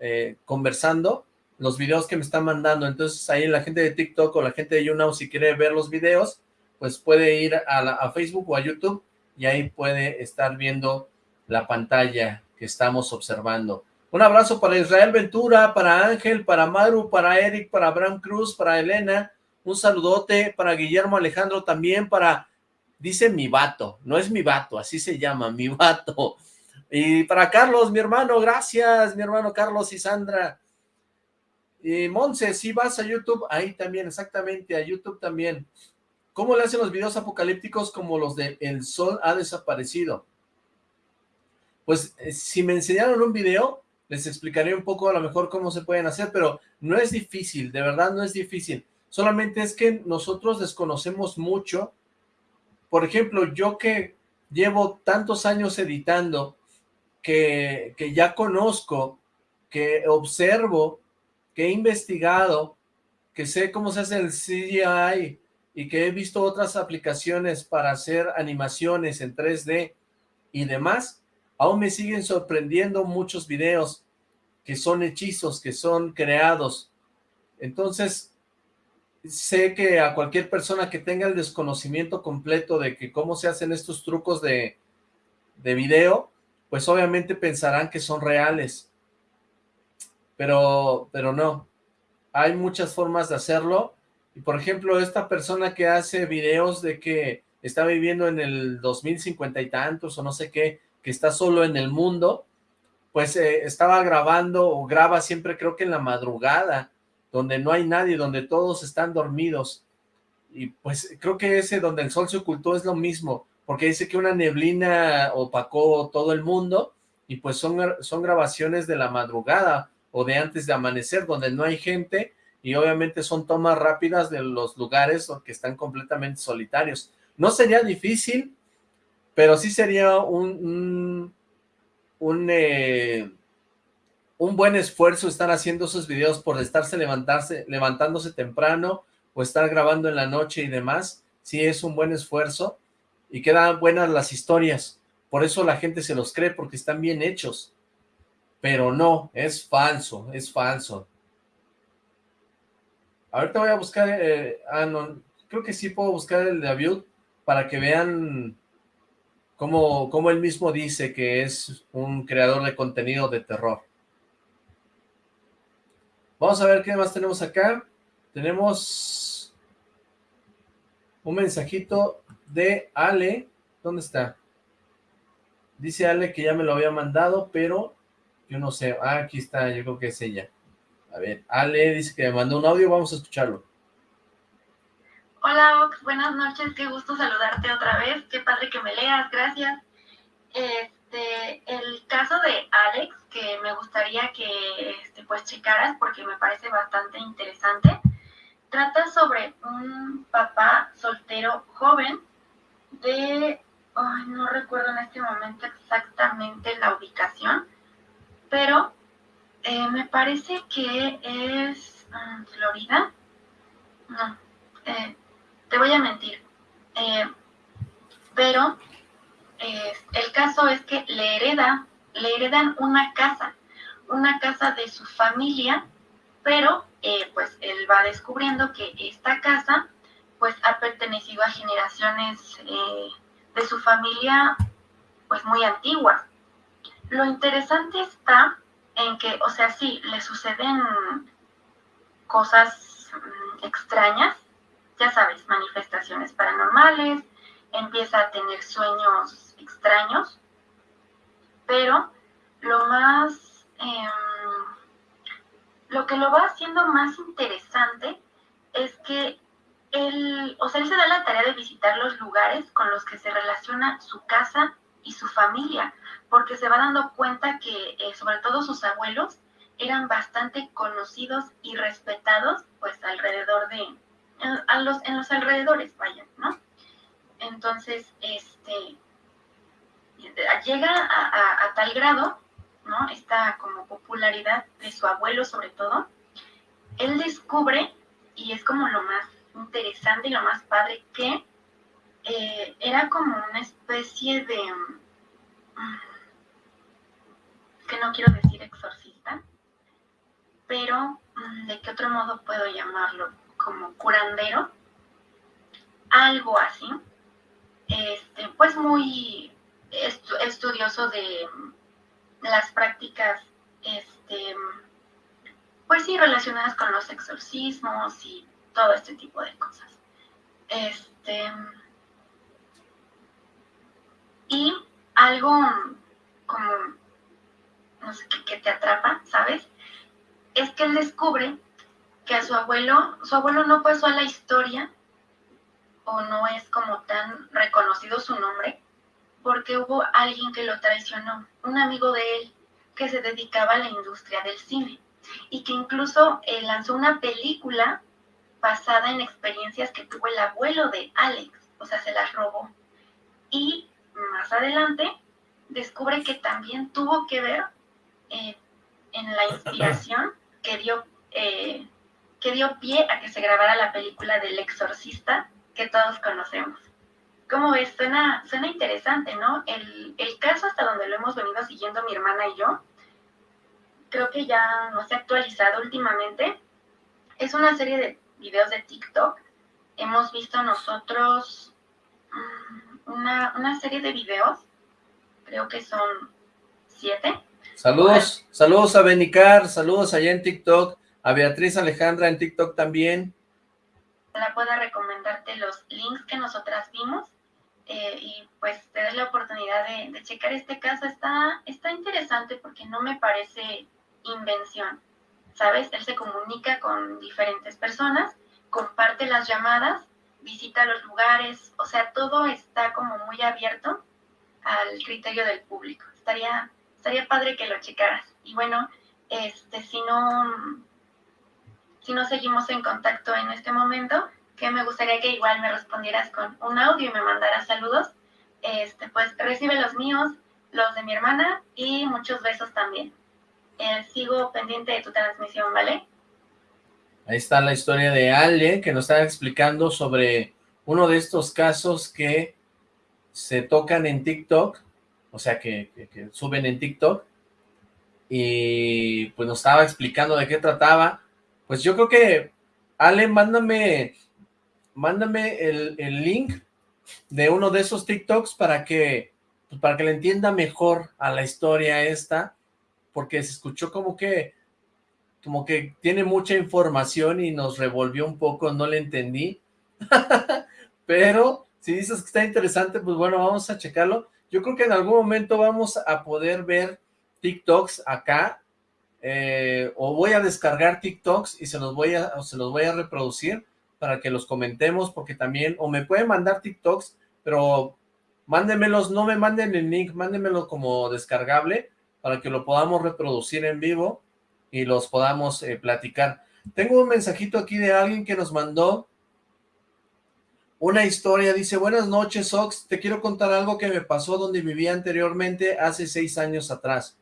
eh, conversando los videos que me están mandando. Entonces ahí la gente de TikTok o la gente de YouNow, si quiere ver los videos, pues puede ir a, Facebook o a YouTube y ahí puede estar viendo la pantalla que estamos observando. Un abrazo para Israel Ventura, para Ángel, para Maru, para Eric, para Abraham Cruz, para Elena. Un saludote para Guillermo Alejandro también, para, dice mi vato, no es mi vato, así se llama, mi vato. Y para Carlos, mi hermano, gracias, mi hermano Carlos y Sandra. Y Monse, si vas a YouTube, ahí también, exactamente, a YouTube también. ¿Cómo le hacen los videos apocalípticos como los de El Sol ha desaparecido? Pues eh, si me enseñaron un video, les explicaré un poco a lo mejor cómo se pueden hacer, pero no es difícil, de verdad no es difícil. Solamente es que nosotros desconocemos mucho. Por ejemplo, yo que llevo tantos años editando, que, que ya conozco, que observo, que he investigado, que sé cómo se hace el CGI, y que he visto otras aplicaciones para hacer animaciones en 3D y demás, aún me siguen sorprendiendo muchos videos que son hechizos, que son creados. Entonces, sé que a cualquier persona que tenga el desconocimiento completo de que cómo se hacen estos trucos de, de video, pues obviamente pensarán que son reales. Pero, pero no. Hay muchas formas de hacerlo y por ejemplo, esta persona que hace videos de que está viviendo en el 2050 y tantos o no sé qué, que está solo en el mundo, pues eh, estaba grabando o graba siempre creo que en la madrugada, donde no hay nadie, donde todos están dormidos. Y pues creo que ese donde el sol se ocultó es lo mismo, porque dice que una neblina opacó todo el mundo y pues son, son grabaciones de la madrugada o de antes de amanecer, donde no hay gente y obviamente son tomas rápidas de los lugares que están completamente solitarios. No sería difícil, pero sí sería un, un, eh, un, buen esfuerzo estar haciendo esos videos por estarse levantarse, levantándose temprano o estar grabando en la noche y demás. Sí es un buen esfuerzo y quedan buenas las historias. Por eso la gente se los cree, porque están bien hechos. Pero no, es falso, es falso. Ahorita voy a buscar, eh, ah, creo que sí puedo buscar el de Aviud para que vean cómo, cómo él mismo dice que es un creador de contenido de terror. Vamos a ver qué más tenemos acá. Tenemos un mensajito de Ale. ¿Dónde está? Dice Ale que ya me lo había mandado, pero yo no sé. Ah, aquí está, yo creo que es ella. A ver, Ale dice que me mandó un audio, vamos a escucharlo. Hola, Ox, buenas noches, qué gusto saludarte otra vez, qué padre que me leas, gracias. Este, el caso de Alex, que me gustaría que este, pues checaras porque me parece bastante interesante, trata sobre un papá soltero joven de, ay, no recuerdo en este momento exactamente la ubicación, pero eh, me parece que es mm, Florida. No, eh, te voy a mentir. Eh, pero el caso es que le hereda, le heredan una casa, una casa de su familia, pero pues él va descubriendo que esta casa pues ha pertenecido a generaciones de su familia pues muy antiguas. Lo interesante está en que, o sea, sí, le suceden cosas mm, extrañas, ya sabes, manifestaciones paranormales, empieza a tener sueños extraños, pero lo más, em, lo que lo va haciendo más interesante es que él, o sea, él se da la tarea de visitar los lugares con los que se relaciona su casa y su familia porque se va dando cuenta que eh, sobre todo sus abuelos eran bastante conocidos y respetados pues alrededor de, en, los, en los alrededores, vaya, ¿no? Entonces, este, llega a, tal grado, ¿no? Esta como popularidad de su abuelo sobre todo, él descubre, y es como lo más interesante y lo más padre, que eh, era como una especie de que no quiero decir exorcista, pero mm, ¿de qué otro modo puedo llamarlo? Como curandero, algo así. Este, pues muy estudioso de las prácticas, este, pues sí, relacionadas con los exorcismos y todo este tipo de cosas. Este, y algo como, no sé, que, te atrapa, ¿sabes? Es que él descubre que a su abuelo, su abuelo no pasó a la historia o no es como tan reconocido su nombre, porque hubo alguien que lo traicionó, un amigo de él que se dedicaba a la industria del cine y que incluso eh, lanzó una película basada en experiencias que tuvo el abuelo de Alex, o sea, se las robó. Y más adelante descubre que también tuvo que ver eh, en la inspiración que dio, eh, que dio pie a que se grabara la película del exorcista que todos conocemos. ¿Cómo ves? Suena, suena interesante, ¿no? El, el caso hasta donde lo hemos venido siguiendo mi hermana y yo, creo que ya no se ha actualizado últimamente. Es una serie de videos de TikTok. Hemos visto nosotros mm, una, una serie de videos, creo que son siete. Saludos, saludos a Benicar, saludos allá en TikTok, a Beatriz Alejandra en TikTok también. La pueda recomendarte los links que nosotras vimos eh, y pues te das la oportunidad de, de, checar este caso. Está, está interesante porque no me parece invención, ¿sabes? Él se comunica con diferentes personas, comparte las llamadas, visita los lugares, o sea, todo está como muy abierto al criterio del público. Estaría, estaría padre que lo checaras. Y bueno, este, si no, si no seguimos en contacto en este momento, que me gustaría que igual me respondieras con un audio y me mandaras saludos, este, pues recibe los míos, los de mi hermana y muchos besos también. Eh, sigo pendiente de tu transmisión, ¿vale? Ahí está la historia de Ale, que nos está explicando sobre uno de estos casos que se tocan en TikTok, o sea, que, suben en TikTok, y pues nos estaba explicando de qué trataba. Pues yo creo que, Ale, mándame, mándame el, el link de uno de esos TikToks para que, pues para que le entienda mejor a la historia esta, porque se escuchó como que, como que tiene mucha información y nos revolvió un poco, no le entendí, pero si dices que está interesante, pues bueno, vamos a checarlo. Yo creo que en algún momento vamos a poder ver TikToks acá, eh, o voy a descargar TikToks y se los voy a, se los voy a reproducir para que los comentemos, porque también, o me pueden mandar TikToks, pero mándenmelos, no me manden el link, mándenmelo como descargable, para que lo podamos reproducir en vivo y los podamos eh, platicar. Tengo un mensajito aquí de alguien que nos mandó una historia, dice, buenas noches Ox, te quiero contar algo que me pasó donde vivía anteriormente hace seis años atrás.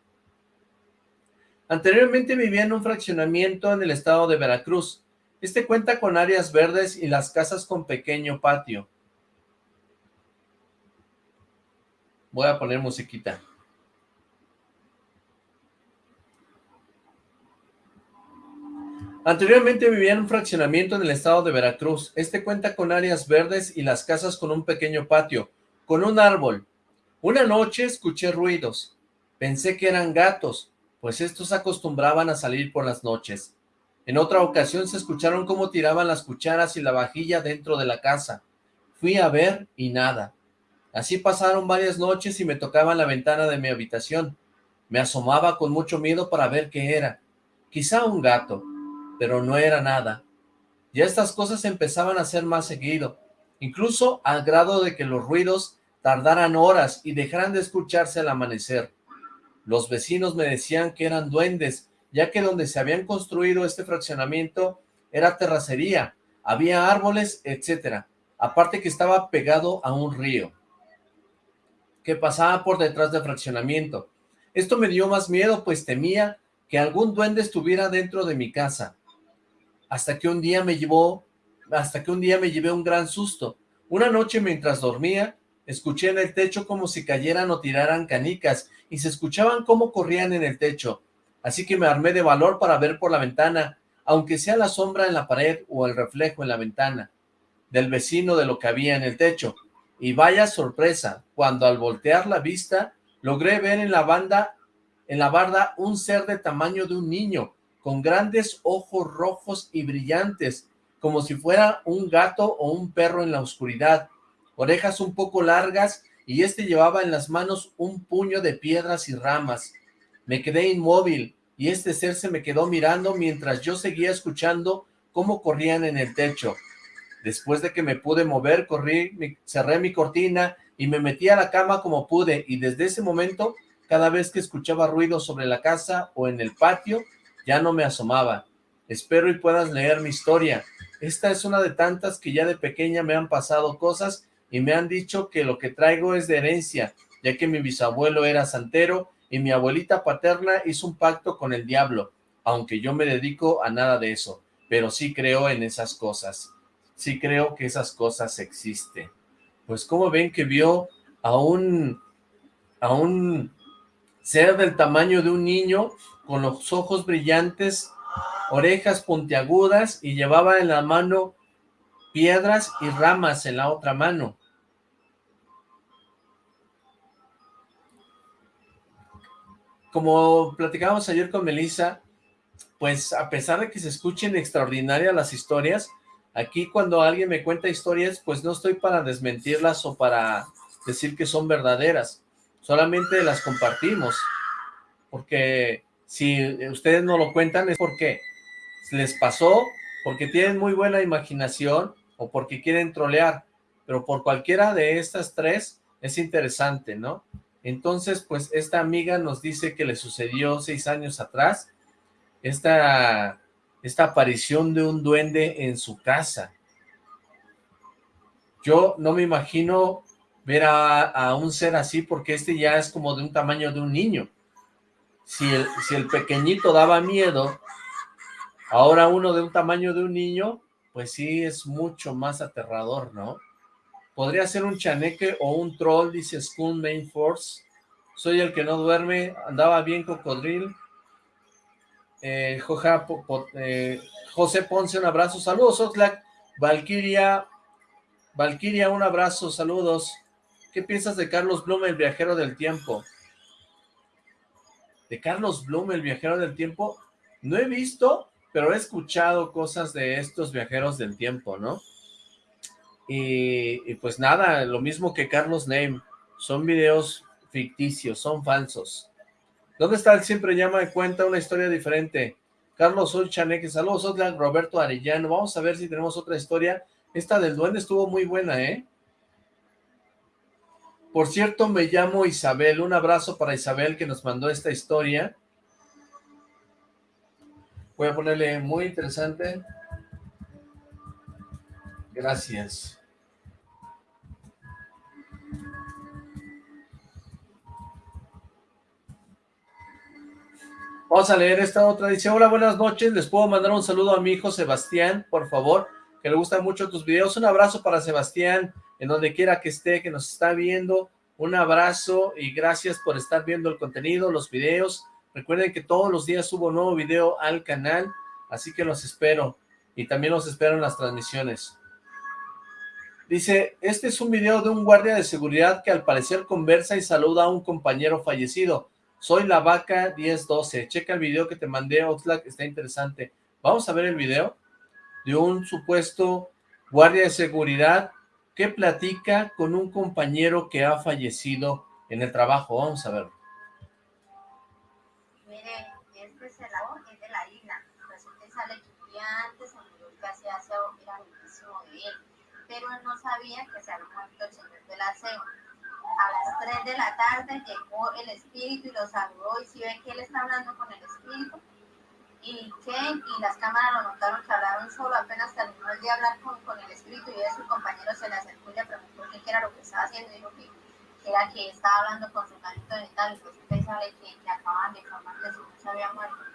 Anteriormente vivía en un fraccionamiento en el estado de Veracruz. Este cuenta con áreas verdes y las casas con pequeño patio. Voy a poner musiquita. Anteriormente vivía en un fraccionamiento en el estado de Veracruz. Este cuenta con áreas verdes y las casas con un pequeño patio, con un árbol. Una noche escuché ruidos. Pensé que eran gatos, pues estos acostumbraban a salir por las noches. En otra ocasión se escucharon cómo tiraban las cucharas y la vajilla dentro de la casa. Fui a ver y nada. Así pasaron varias noches y me tocaban la ventana de mi habitación. Me asomaba con mucho miedo para ver qué era. Quizá un gato pero no era nada. Ya estas cosas empezaban a ser más seguido, incluso al grado de que los ruidos tardaran horas y dejaran de escucharse al amanecer. Los vecinos me decían que eran duendes, ya que donde se habían construido este fraccionamiento era terracería, había árboles, etcétera. Aparte que estaba pegado a un río que pasaba por detrás del fraccionamiento. Esto me dio más miedo, pues temía que algún duende estuviera dentro de mi casa hasta que un día me llevó, hasta que un día me llevé un gran susto. Una noche mientras dormía, escuché en el techo como si cayeran o tiraran canicas, y se escuchaban cómo corrían en el techo. Así que me armé de valor para ver por la ventana, aunque sea la sombra en la pared o el reflejo en la ventana del vecino de lo que había en el techo. Y vaya sorpresa, cuando al voltear la vista, logré ver en la banda, en la barda, un ser de tamaño de un niño, con grandes ojos rojos y brillantes, como si fuera un gato o un perro en la oscuridad, orejas un poco largas, y este llevaba en las manos un puño de piedras y ramas. Me quedé inmóvil, y este ser se me quedó mirando mientras yo seguía escuchando cómo corrían en el techo. Después de que me pude mover, corrí, cerré mi cortina y me metí a la cama como pude, y desde ese momento, cada vez que escuchaba ruido sobre la casa o en el patio, ya no me asomaba. Espero y puedas leer mi historia. Esta es una de tantas que ya de pequeña me han pasado cosas y me han dicho que lo que traigo es de herencia, ya que mi bisabuelo era santero y mi abuelita paterna hizo un pacto con el diablo, aunque yo me dedico a nada de eso, pero sí creo en esas cosas. Sí creo que esas cosas existen. Pues como ven que vio a un, a un ser del tamaño de un niño con los ojos brillantes, orejas puntiagudas y llevaba en la mano piedras y ramas en la otra mano. Como platicábamos ayer con Melissa, pues a pesar de que se escuchen extraordinarias las historias, aquí cuando alguien me cuenta historias, pues no estoy para desmentirlas o para decir que son verdaderas, solamente las compartimos, porque si ustedes no lo cuentan es porque les pasó, porque tienen muy buena imaginación o porque quieren trolear, pero por cualquiera de estas tres es interesante, ¿no? Entonces, pues esta amiga nos dice que le sucedió seis años atrás esta, esta aparición de un duende en su casa. Yo no me imagino ver a, a, un ser así porque este ya es como de un tamaño de un niño. Si el, si el pequeñito daba miedo, ahora uno de un tamaño de un niño, pues sí es mucho más aterrador, ¿no? Podría ser un chaneque o un troll, dice School Main Force. Soy el que no duerme, andaba bien cocodril. Eh, eh, José Ponce, un abrazo. Saludos, Oxlack. Valkyria, Valkyria, un abrazo, saludos. ¿Qué piensas de Carlos Blum, el viajero del tiempo? De Carlos Blum, el viajero del tiempo, no he visto, pero he escuchado cosas de estos viajeros del tiempo, ¿no? Y, pues nada, lo mismo que Carlos Name, son videos ficticios, son falsos. ¿Dónde está el siempre llama cuenta una historia diferente? Carlos Sol Chaneque, saludos, Oxlack, Roberto Arellano, vamos a ver si tenemos otra historia. Esta del duende estuvo muy buena, ¿eh? Por cierto, me llamo Isabel, un abrazo para Isabel que nos mandó esta historia. Voy a ponerle muy interesante. Gracias. Vamos a leer esta otra. Dice, hola, buenas noches. Les puedo mandar un saludo a mi hijo Sebastián, por favor, que le gustan mucho tus videos. Un abrazo para Sebastián, en donde quiera que esté, que nos está viendo. Un abrazo y gracias por estar viendo el contenido, los videos. Recuerden que todos los días subo nuevo video al canal, así que los espero. Y también los espero en las transmisiones. Dice, este es un video de un guardia de seguridad que al parecer conversa y saluda a un compañero fallecido. Soy la vaca 1012. Checa el video que te mandé, Oxlack, está interesante. Vamos a ver el video de un supuesto guardia de seguridad que platica con un compañero que ha fallecido en el trabajo. Vamos a ver. Pero no sabía que se había muerto el señor del aseo. A las 3 de la tarde llegó el espíritu y lo saludó y si ve que él está hablando con el espíritu, y Ken y las cámaras lo notaron que hablaron solo, apenas terminó el de hablar con, con el espíritu y de su compañero se le acercó y le preguntó qué era lo que estaba haciendo y dijo que, era que estaba hablando con su manito dental y pues sabe que, que acaban de informar que su se había muerto.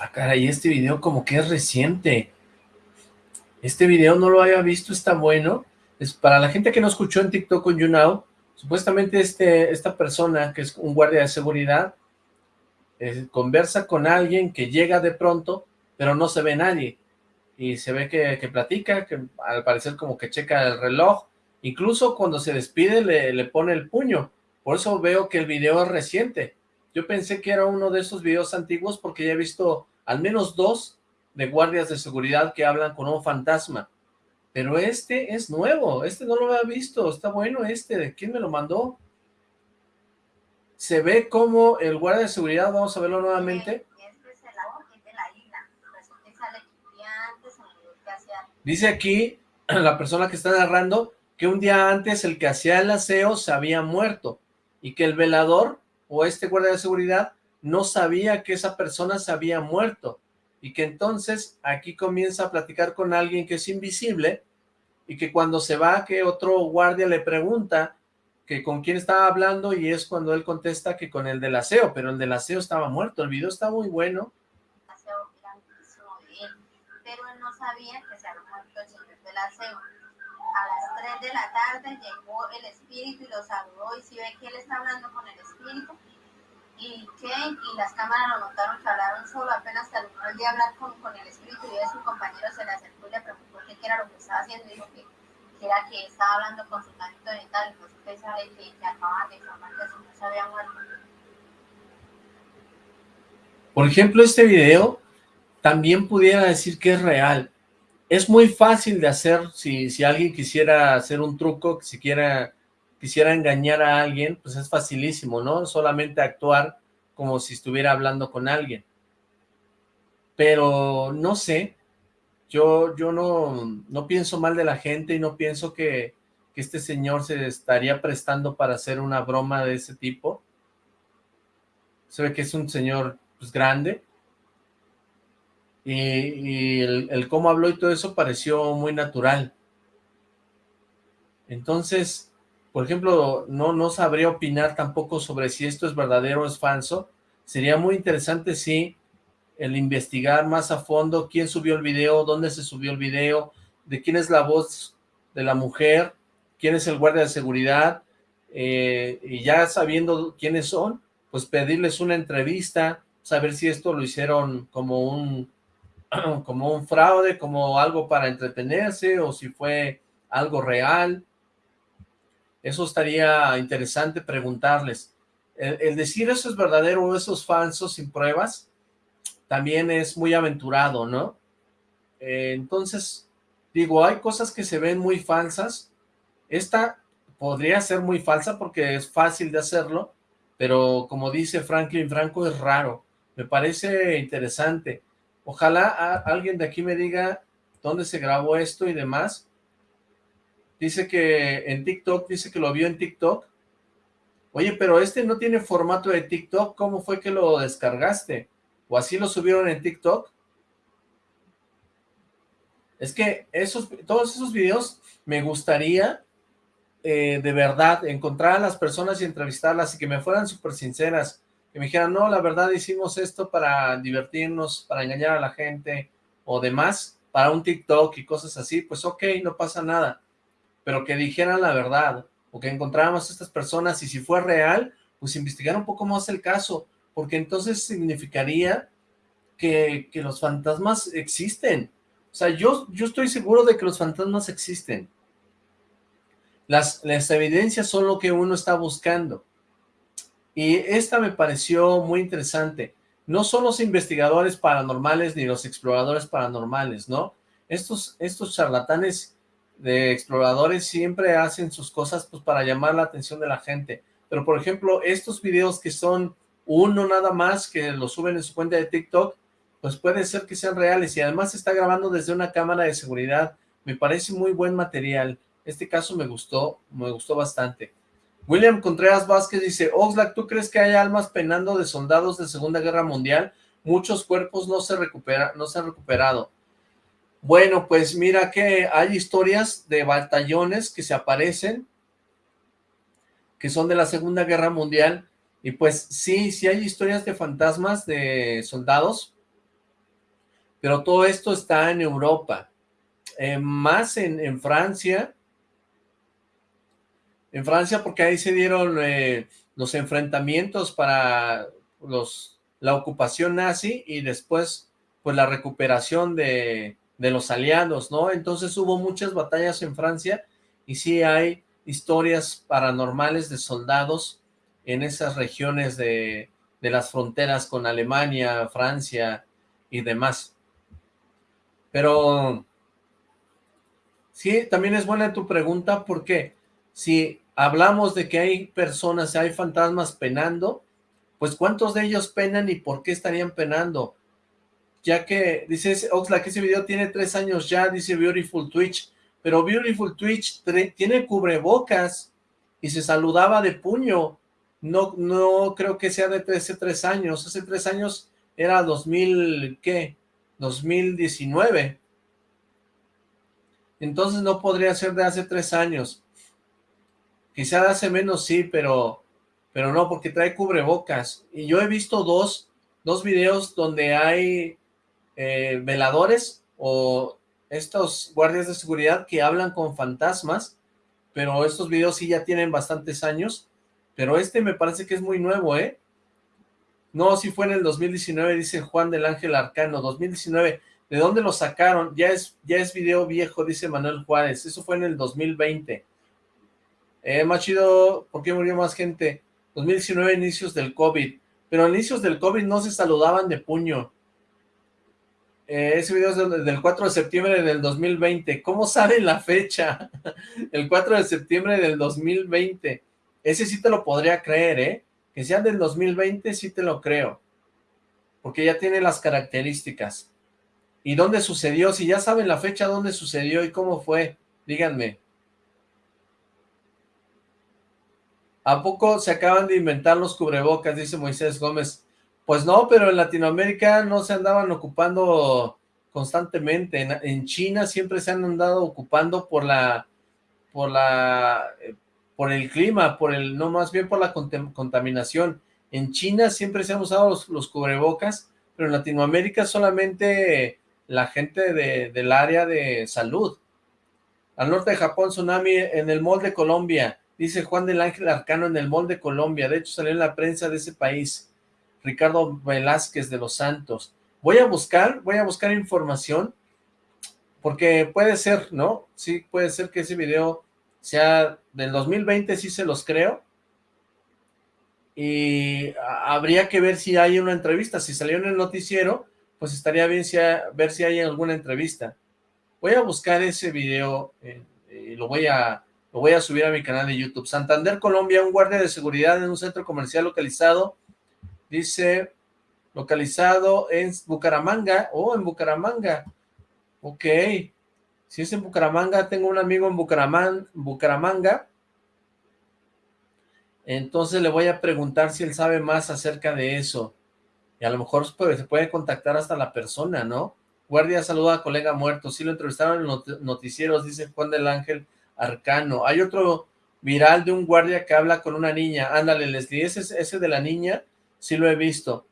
Ah, caray, este video como que es reciente. Este video no lo había visto, está bueno. Es para la gente que no escuchó en TikTok con YouNow, supuestamente este, esta persona, que es un guardia de seguridad, conversa con alguien que llega de pronto, pero no se ve nadie. Y se ve que, que, platica, que al parecer como que checa el reloj. Incluso cuando se despide le, le pone el puño. Por eso veo que el video es reciente. Yo pensé que era uno de esos videos antiguos porque ya he visto al menos dos de guardias de seguridad que hablan con un fantasma. Pero este es nuevo, este no lo había visto, está bueno este, ¿de quién me lo mandó? Se ve como el guardia de seguridad, vamos a verlo nuevamente. Dice aquí la persona que está narrando que un día antes el que hacía el aseo se había muerto y que el velador o este guardia de seguridad no sabía que esa persona se había muerto y que entonces aquí comienza a platicar con alguien que es invisible y que cuando se va que otro guardia le pregunta que con quién estaba hablando y es cuando él contesta que con el del aseo, pero el del aseo estaba muerto, el video está muy bueno. Pero él no sabía que se había muerto el del aseo. A las 3 de la tarde llegó el espíritu y lo saludó y si ve que él está hablando con el espíritu, y que y las cámaras lo notaron que hablaron solo, apenas terminó el de hablar con, con el espíritu y su compañero se le acercó y le preguntó qué era lo que estaba haciendo dijo que, era que estaba hablando con su tanito de tal, y pues usted sabe que, que acaban de informar que su no se había muerto. Por ejemplo, este video también pudiera decir que es real. Es muy fácil de hacer si, si alguien quisiera hacer un truco, si quiera quisiera engañar a alguien, pues es facilísimo, ¿no? Solamente actuar como si estuviera hablando con alguien. Pero no sé, yo, yo no, no pienso mal de la gente y no pienso que, que este señor se estaría prestando para hacer una broma de ese tipo. Se ve que es un señor pues, grande. Y, el, cómo habló y todo eso pareció muy natural. Entonces, por ejemplo, no, no sabría opinar tampoco sobre si esto es verdadero o es falso. Sería muy interesante si el investigar más a fondo quién subió el video, dónde se subió el video, de quién es la voz de la mujer, quién es el guardia de seguridad, eh, y ya sabiendo quiénes son, pues pedirles una entrevista, saber si esto lo hicieron como un, como un fraude, como algo para entretenerse, o si fue algo real, eso estaría interesante preguntarles. El, decir eso es verdadero o eso es falso sin pruebas, también es muy aventurado, ¿no? Eh, entonces, digo, hay cosas que se ven muy falsas. Esta podría ser muy falsa porque es fácil de hacerlo, pero como dice Franklin Franco, es raro. Me parece interesante. Ojalá alguien de aquí me diga dónde se grabó esto y demás, Dice que en TikTok, dice que lo vio en TikTok. Oye, pero este no tiene formato de TikTok, ¿cómo fue que lo descargaste? ¿O así lo subieron en TikTok? Es que esos, todos esos videos me gustaría eh, de verdad encontrar a las personas y entrevistarlas y que me fueran súper sinceras, que me dijeran, no, la verdad hicimos esto para divertirnos, para engañar a la gente o demás, para un TikTok y cosas así, pues ok, no pasa nada pero que dijeran la verdad, o que encontráramos a estas personas, y si fue real, pues investigar un poco más el caso, porque entonces significaría que, que los fantasmas existen. O sea, yo, yo estoy seguro de que los fantasmas existen. Las, las evidencias son lo que uno está buscando. Y esta me pareció muy interesante. No son los investigadores paranormales ni los exploradores paranormales, ¿no? Estos, estos charlatanes de exploradores siempre hacen sus cosas pues para llamar la atención de la gente. Pero por ejemplo, estos videos que son uno nada más, que lo suben en su cuenta de TikTok, pues puede ser que sean reales y además está grabando desde una cámara de seguridad. Me parece muy buen material. Este caso me gustó, me gustó bastante. William Contreras Vázquez dice, Oxlack, ¿tú crees que hay almas penando de soldados de Segunda Guerra Mundial? Muchos cuerpos no se, recupera, no se han recuperado. Bueno, pues mira que hay historias de batallones que se aparecen, que son de la Segunda Guerra Mundial, y pues sí, sí hay historias de fantasmas de soldados, pero todo esto está en Europa, eh, más en, en, Francia, en Francia porque ahí se dieron eh, los enfrentamientos para los, la ocupación nazi y después pues la recuperación de, de los aliados, ¿no? Entonces hubo muchas batallas en Francia y sí hay historias paranormales de soldados en esas regiones de, de las fronteras con Alemania, Francia y demás. Pero sí, también es buena tu pregunta porque si hablamos de que hay personas, hay fantasmas penando, pues ¿cuántos de ellos penan y por qué estarían penando? Ya que, dice Oxla, que ese video tiene tres años ya, dice Beautiful Twitch, pero Beautiful Twitch tiene cubrebocas y se saludaba de puño, no, no creo que sea de hace tres años, hace tres años era 2000, ¿qué? 2019. Entonces no podría ser de hace tres años. Quizá hace menos sí, pero, pero no, porque trae cubrebocas. Y yo he visto dos, dos videos donde hay eh, veladores o estos guardias de seguridad que hablan con fantasmas, pero estos videos sí ya tienen bastantes años, pero este me parece que es muy nuevo, ¿eh? No, si fue en el 2019, dice Juan del Ángel Arcano, 2019. ¿De dónde lo sacaron? Ya es, ya es video viejo, dice Manuel Juárez. Eso fue en el 2020. Eh, más chido, ¿por qué murió más gente? 2019, inicios del COVID. Pero inicios del COVID no se saludaban de puño. Eh, ese video es del, 4 de septiembre del 2020. ¿Cómo sabe la fecha? el 4 de septiembre del 2020. Ese sí te lo podría creer, ¿eh? Que sea del 2020 sí te lo creo. Porque ya tiene las características. ¿Y dónde sucedió? Si ya saben la fecha, dónde sucedió y cómo fue, díganme. ¿A poco se acaban de inventar los cubrebocas? Dice Moisés Gómez. Pues no, pero en Latinoamérica no se andaban ocupando constantemente. En, China siempre se han andado ocupando por la, por la, eh, por el clima, por el, no más bien por la contaminación. En China siempre se han usado los, cubrebocas, pero en Latinoamérica solamente la gente de, del área de salud. Al norte de Japón, tsunami en el mall de Colombia, dice Juan del Ángel Arcano en el mall de Colombia, de hecho salió en la prensa de ese país, Ricardo Velázquez de los Santos. Voy a buscar, voy a buscar información, porque puede ser, ¿no? Sí, puede ser que ese video sea del 2020 sí se los creo, y habría que ver si hay una entrevista, si salió en el noticiero, pues estaría bien si ver si hay alguna entrevista. Voy a buscar ese video eh, y lo voy a lo voy a subir a mi canal de YouTube. Santander, Colombia, un guardia de seguridad en un centro comercial localizado, dice, localizado en Bucaramanga, oh, en Bucaramanga, ok, si es en Bucaramanga, tengo un amigo en Bucaramanga, entonces le voy a preguntar si él sabe más acerca de eso. Y a lo mejor se puede contactar hasta la persona, ¿no? Guardia saluda a colega muerto. Sí lo entrevistaron en los noticieros, dice Juan del Ángel Arcano. Hay otro viral de un guardia que habla con una niña. Ándale, Leslie, ese, ese de la niña, sí lo he visto.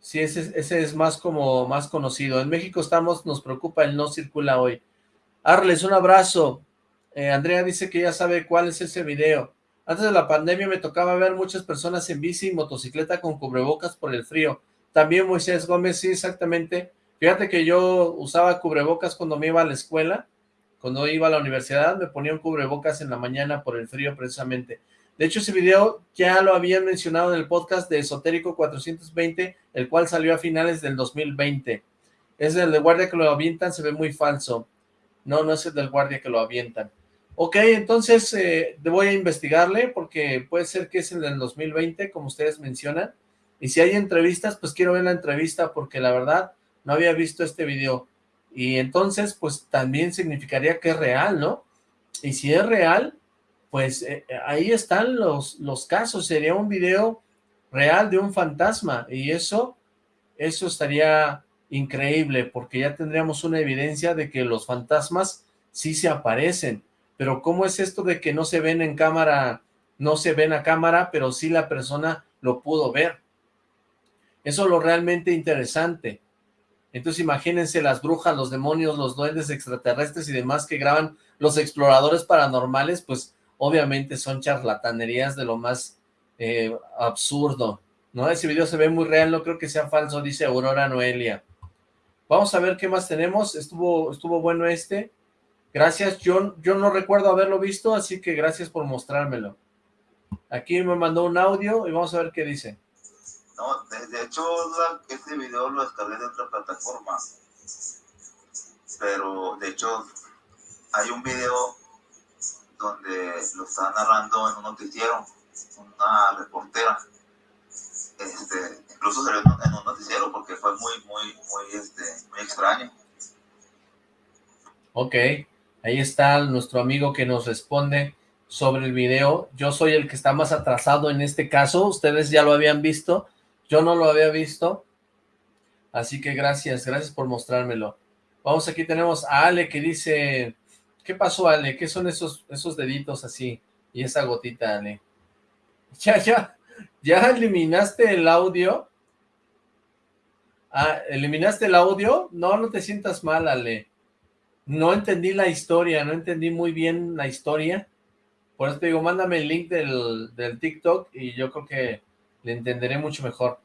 Sí, ese, ese es más como más conocido. En México estamos, nos preocupa el no circula hoy. Arles, un abrazo. Eh, Andrea dice que ya sabe cuál es ese video. Antes de la pandemia me tocaba ver muchas personas en bici y motocicleta con cubrebocas por el frío. También Moisés Gómez, sí, exactamente. Fíjate que yo usaba cubrebocas cuando me iba a la escuela, cuando iba a la universidad, me ponía un cubrebocas en la mañana por el frío precisamente. De hecho, ese video ya lo habían mencionado en el podcast de Esotérico 420, el cual salió a finales del 2020. Es el de guardia que lo avientan, se ve muy falso. No, no es el del guardia que lo avientan. Ok, entonces eh, voy a investigarle porque puede ser que es el del 2020, como ustedes mencionan. Y si hay entrevistas, pues quiero ver la entrevista porque la verdad no había visto este video. Y entonces, pues también significaría que es real, ¿no? Y si es real, pues eh, ahí están los, los casos. Sería un video real de un fantasma y eso, eso estaría increíble porque ya tendríamos una evidencia de que los fantasmas sí se aparecen, pero ¿cómo es esto de que no se ven en cámara, no se ven a cámara, pero sí la persona lo pudo ver? Eso es lo realmente interesante. Entonces imagínense las brujas, los demonios, los duendes extraterrestres y demás que graban los exploradores paranormales, pues obviamente son charlatanerías de lo más eh, absurdo, ¿no? Ese video se ve muy real, no creo que sea falso, dice Aurora Noelia. Vamos a ver qué más tenemos, estuvo, estuvo bueno este. Gracias, yo, yo no recuerdo haberlo visto, así que gracias por mostrármelo. Aquí me mandó un audio y vamos a ver qué dice. No, de, hecho, este video lo descargué de otra plataforma. Pero, de hecho, hay un video donde lo está narrando en un noticiero, una reportera. Este, incluso salió en un noticiero porque fue muy, muy, muy, este, muy extraño. Ok, ahí está nuestro amigo que nos responde sobre el video. Yo soy el que está más atrasado en este caso, ustedes ya lo habían visto, yo no lo había visto, así que gracias, gracias por mostrármelo. Vamos, aquí tenemos a Ale que dice, ¿qué pasó Ale? ¿Qué son esos, esos deditos así? Y esa gotita, Ale. Ya, ya, ya eliminaste el audio. Ah, ¿eliminaste el audio? No, no te sientas mal, Ale. No entendí la historia, no entendí muy bien la historia. Por eso te digo, mándame el link del, del TikTok y yo creo que le entenderé mucho mejor.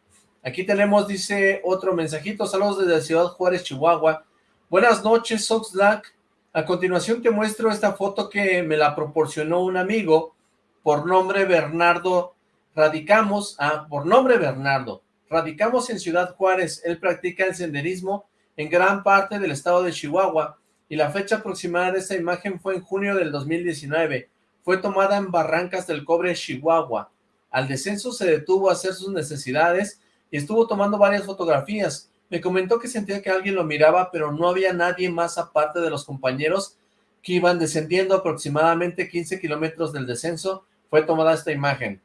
Aquí tenemos, dice, otro mensajito. Saludos desde Ciudad Juárez, Chihuahua. Buenas noches, Soxlack. A continuación te muestro esta foto que me la proporcionó un amigo por nombre Bernardo. Radicamos, ah, por nombre Bernardo. Radicamos en Ciudad Juárez. Él practica el senderismo en gran parte del estado de Chihuahua y la fecha aproximada de esta imagen fue en junio del 2019. Fue tomada en Barrancas del Cobre, Chihuahua. Al descenso se detuvo a hacer sus necesidades y estuvo tomando varias fotografías. Me comentó que sentía que alguien lo miraba, pero no había nadie más aparte de los compañeros que iban descendiendo aproximadamente 15 kilómetros del descenso. Fue tomada esta imagen.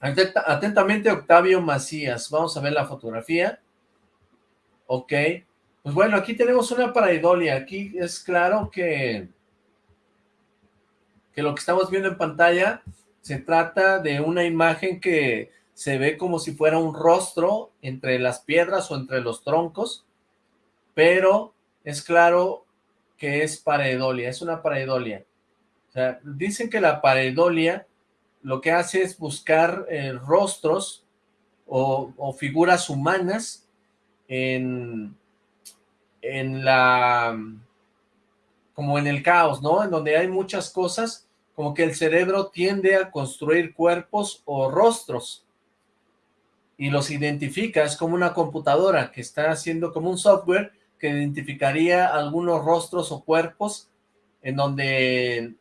Atentamente Octavio Macías. Vamos a ver la fotografía. Ok. Pues bueno, aquí tenemos una paraidolia. Aquí es claro que, que lo que estamos viendo en pantalla se trata de una imagen que se ve como si fuera un rostro entre las piedras o entre los troncos, pero es claro que es pareidolia, es una pareidolia. O sea, dicen que la pareidolia lo que hace es buscar eh, rostros o, figuras humanas en, en la, como en el caos, ¿no? En donde hay muchas cosas, como que el cerebro tiende a construir cuerpos o rostros y los identifica, es como una computadora que está haciendo como un software que identificaría algunos rostros o cuerpos en donde,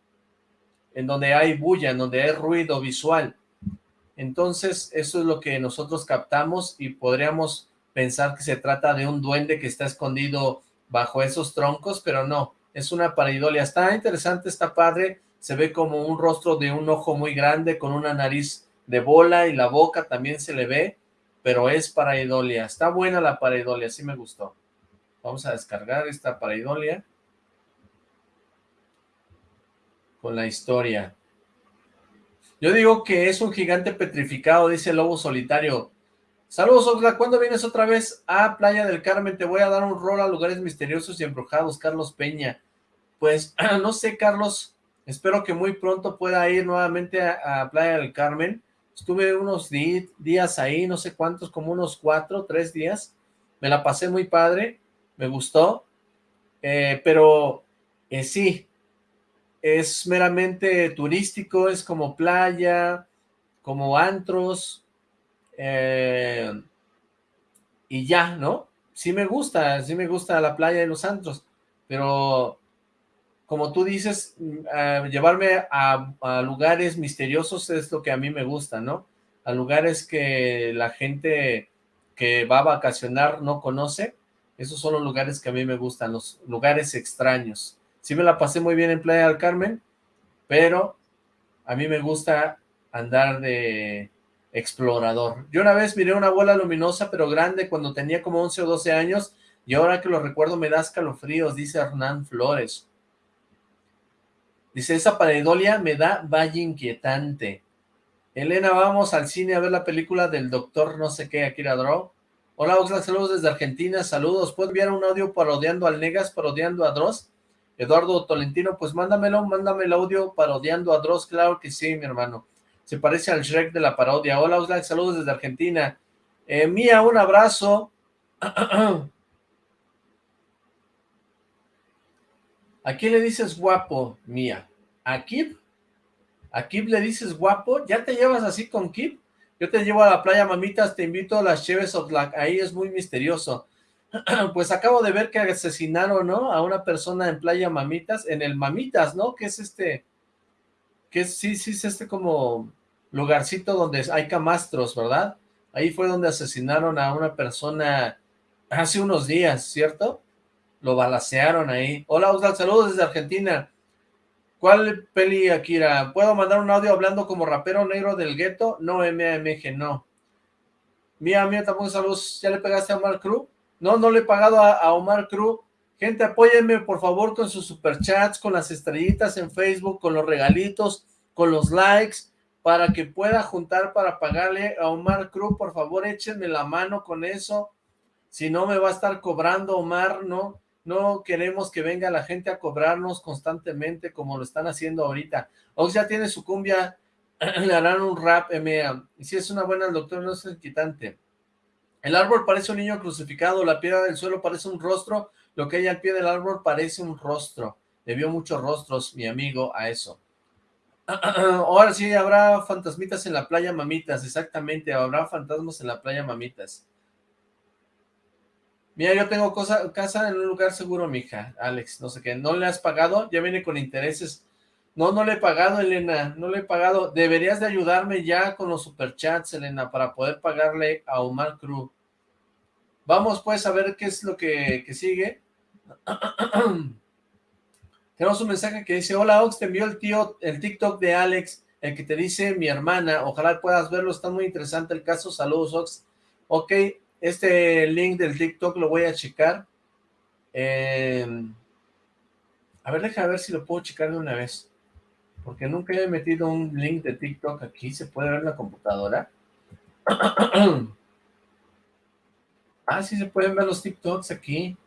en donde hay bulla, en donde hay ruido visual. Entonces, eso es lo que nosotros captamos y podríamos pensar que se trata de un duende que está escondido bajo esos troncos, pero no, es una paridolia. Está interesante, está padre, se ve como un rostro de un ojo muy grande con una nariz de bola y la boca también se le ve, pero es paraidolia. Está buena la paraidolia, sí me gustó. Vamos a descargar esta paraidolia con la historia. Yo digo que es un gigante petrificado, dice el Lobo Solitario. Saludos, Oxla, ¿cuándo vienes otra vez a Playa del Carmen? Te voy a dar un rol a lugares misteriosos y embrujados, Carlos Peña. Pues, no sé, Carlos, espero que muy pronto pueda ir nuevamente a Playa del Carmen. Estuve unos días ahí, no sé cuántos, como unos cuatro, tres días. Me la pasé muy padre, me gustó. Eh, pero eh, sí, es meramente turístico, es como playa, como antros, eh, y ya, ¿no? Sí me gusta, sí me gusta la playa y los antros, pero como tú dices, mm, llevarme a, lugares misteriosos es lo que a mí me gusta, ¿no? A lugares que la gente que va a vacacionar no conoce, esos son los lugares que a mí me gustan, los lugares extraños. Sí me la pasé muy bien en Playa del Carmen, pero a mí me gusta andar de explorador. Yo una vez miré una bola luminosa pero grande cuando tenía como 11 o 12 años y ahora que lo recuerdo me da escalofríos, dice Hernán Flores. Dice, esa pareidolia me da valle inquietante. Elena, vamos al cine a ver la película del doctor no sé qué, Akira Draw. Hola, Oxlack, saludos desde Argentina, saludos. ¿Puedo enviar un audio parodiando al Negas, parodiando a Dross? Eduardo Tolentino, pues mándamelo, mándame el audio parodiando a Dross, claro que sí, mi hermano. Se parece al Shrek de la parodia. Hola, Oxlack, saludos desde Argentina. Eh, Mía, un abrazo. ¿A quién le dices guapo, Mía? ¿A Kip? ¿A Kip le dices guapo? ¿Ya te llevas así con Kip? Yo te llevo a la playa, mamitas, te invito a las Cheves Oxlack. Ahí es muy misterioso. pues acabo de ver que asesinaron, ¿no? A una persona en Playa Mamitas, en el Mamitas, ¿no? Que es este, que sí, sí, es este como lugarcito donde hay camastros, ¿verdad? Ahí fue donde asesinaron a una persona hace unos días, ¿cierto? Lo balacearon ahí. Hola, Osvaldo, saludos desde Argentina. ¿Cuál peli, Akira? ¿Puedo mandar un audio hablando como rapero negro del gueto? No, MAMG, no. Mía, mía, tampoco saludos. ¿Ya le pegaste a Omar Cruz? No, no le he pagado a, Omar Cruz. Gente, apóyenme por favor con sus superchats, con las estrellitas en Facebook, con los regalitos, con los likes, para que pueda juntar para pagarle a Omar Cruz. Por favor, échenme la mano con eso. Si no, me va a estar cobrando Omar, ¿no? No queremos que venga la gente a cobrarnos constantemente como lo están haciendo ahorita. Ox ya tiene su cumbia, le harán un rap, MA. Y si es una buena doctora, no es quitante. El árbol parece un niño crucificado, la piedra del suelo parece un rostro, lo que hay al pie del árbol parece un rostro. Le vio muchos rostros, mi amigo, a eso. Ahora sí, habrá fantasmitas en la playa, mamitas, exactamente, habrá fantasmas en la playa, mamitas. Mira, yo tengo casa en un lugar seguro, mija, Alex, no sé qué, ¿no le has pagado? Ya viene con intereses. No, no le he pagado, Elena, no le he pagado. Deberías de ayudarme ya con los superchats, Elena, para poder pagarle a Omar Cruz. Vamos pues a ver qué es lo que, sigue. Tenemos un mensaje que dice, hola Ox, te envió el tío, el TikTok de Alex, el que te dice mi hermana, ojalá puedas verlo, está muy interesante el caso, saludos Ox. Ok, este link del TikTok lo voy a checar. Em, a ver, déjame ver si lo puedo checar de una vez. Porque nunca he metido un link de TikTok aquí, ¿se puede ver en la computadora? Ah, sí se pueden ver los TikToks aquí.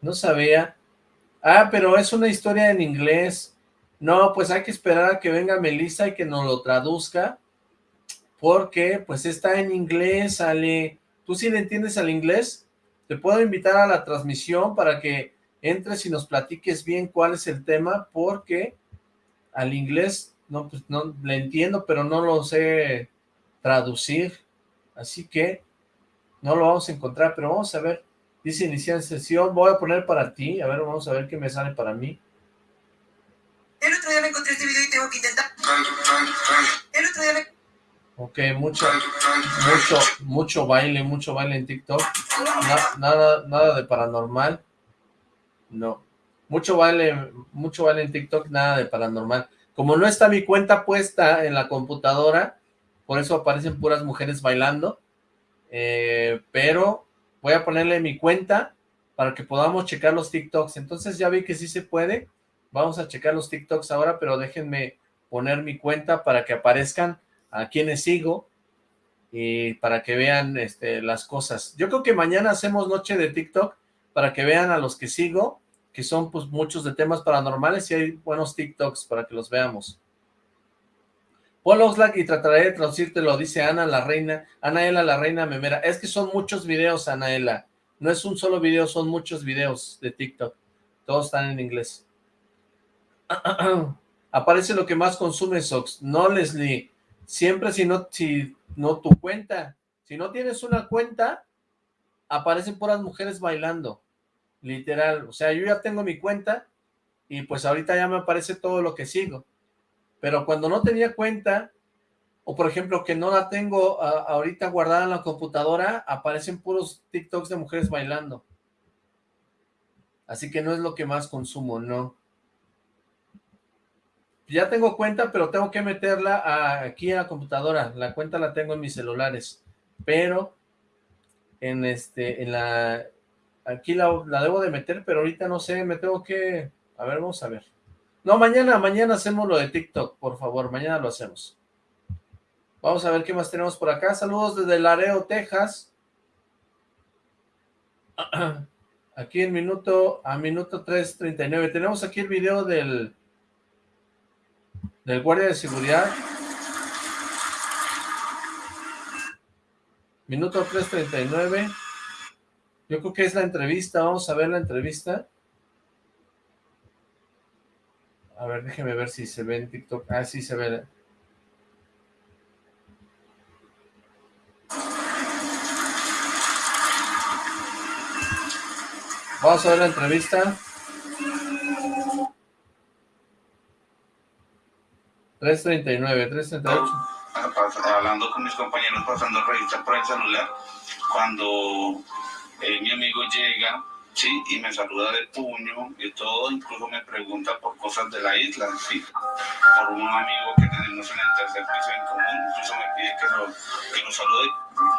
No sabía. Ah, pero es una historia en inglés. No, pues hay que esperar a que venga Melissa y que nos lo traduzca. Porque, pues está en inglés, sale... ¿Tú sí le entiendes al inglés? Te puedo invitar a la transmisión para que entres y nos platiques bien cuál es el tema, porque al inglés no, pues no le entiendo, pero no lo sé traducir. Así que no lo vamos a encontrar, pero vamos a ver. Dice iniciar sesión, voy a poner para ti, a ver, vamos a ver qué me sale para mí. El otro día me encontré este video y tengo que intentar. El otro día me... Ok, mucho, mucho, mucho baile, mucho baile en TikTok. nada, nada de paranormal. No. Mucho baile, mucho baile en TikTok, nada de paranormal. Como no está mi cuenta puesta en la computadora, por eso aparecen puras mujeres bailando. Eh, pero voy a ponerle mi cuenta para que podamos checar los TikToks. Entonces ya vi que sí se puede. Vamos a checar los TikToks ahora, pero déjenme poner mi cuenta para que aparezcan a quienes sigo y para que vean este, las cosas. Yo creo que mañana hacemos noche de TikTok para que vean a los que sigo, que son pues muchos de temas paranormales y hay buenos TikToks para que los veamos. Paul Oxlack y trataré de traducírtelo, dice Ana la reina, Anaela la reina memera. Es que son muchos videos, Anaela. No es un solo video, son muchos videos de TikTok. Todos están en inglés. Aparece lo que más consume Sox. No, Leslie. Siempre si no, si no tu cuenta. Si no tienes una cuenta, aparecen puras mujeres bailando. Literal. O sea, yo ya tengo mi cuenta y pues ahorita ya me aparece todo lo que sigo pero cuando no tenía cuenta, o por ejemplo que no la tengo ahorita guardada en la computadora, aparecen puros TikToks de mujeres bailando. Así que no es lo que más consumo, no. Ya tengo cuenta, pero tengo que meterla aquí a la computadora. La cuenta la tengo en mis celulares, pero en este, en la, aquí la, la debo de meter, pero ahorita no sé, me tengo que, a ver, vamos a ver. No, mañana, mañana hacemos lo de TikTok, por favor, mañana lo hacemos. Vamos a ver qué más tenemos por acá. Saludos desde Laredo, Texas. Aquí en minuto, a minuto 3.39. Tenemos aquí el video del, del guardia de seguridad. Minuto 3.39. Yo creo que es la entrevista. Vamos a ver la entrevista. A ver, déjeme ver si se ve en TikTok. Ah, sí se ve. Vamos a ver la entrevista. 339, 338. Hablando con mis compañeros, pasando revista por el celular, cuando eh, mi amigo llega, sí, y me saluda de puño y todo, incluso me pregunta por cosas de la isla, sí, por un amigo que tenemos en el tercer piso en común, incluso me pide que lo, que lo salude,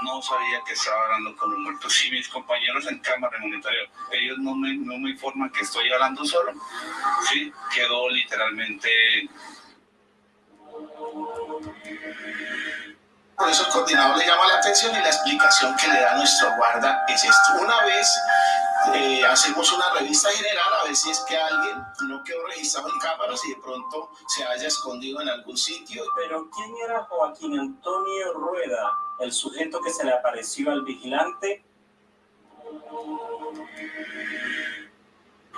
no sabía que estaba hablando con un muerto, sí, mis compañeros en cámara en monitoreo, ellos no me, no me informan que estoy hablando solo, sí, quedó literalmente por eso el coordinador le llama la atención y la explicación que le da nuestro guarda es esto. Una vez eh, hacemos una revista general a ver si es que alguien no quedó registrado en cámaras y de pronto se haya escondido en algún sitio. Pero ¿quién era Joaquín Antonio Rueda, el sujeto que se le apareció al vigilante?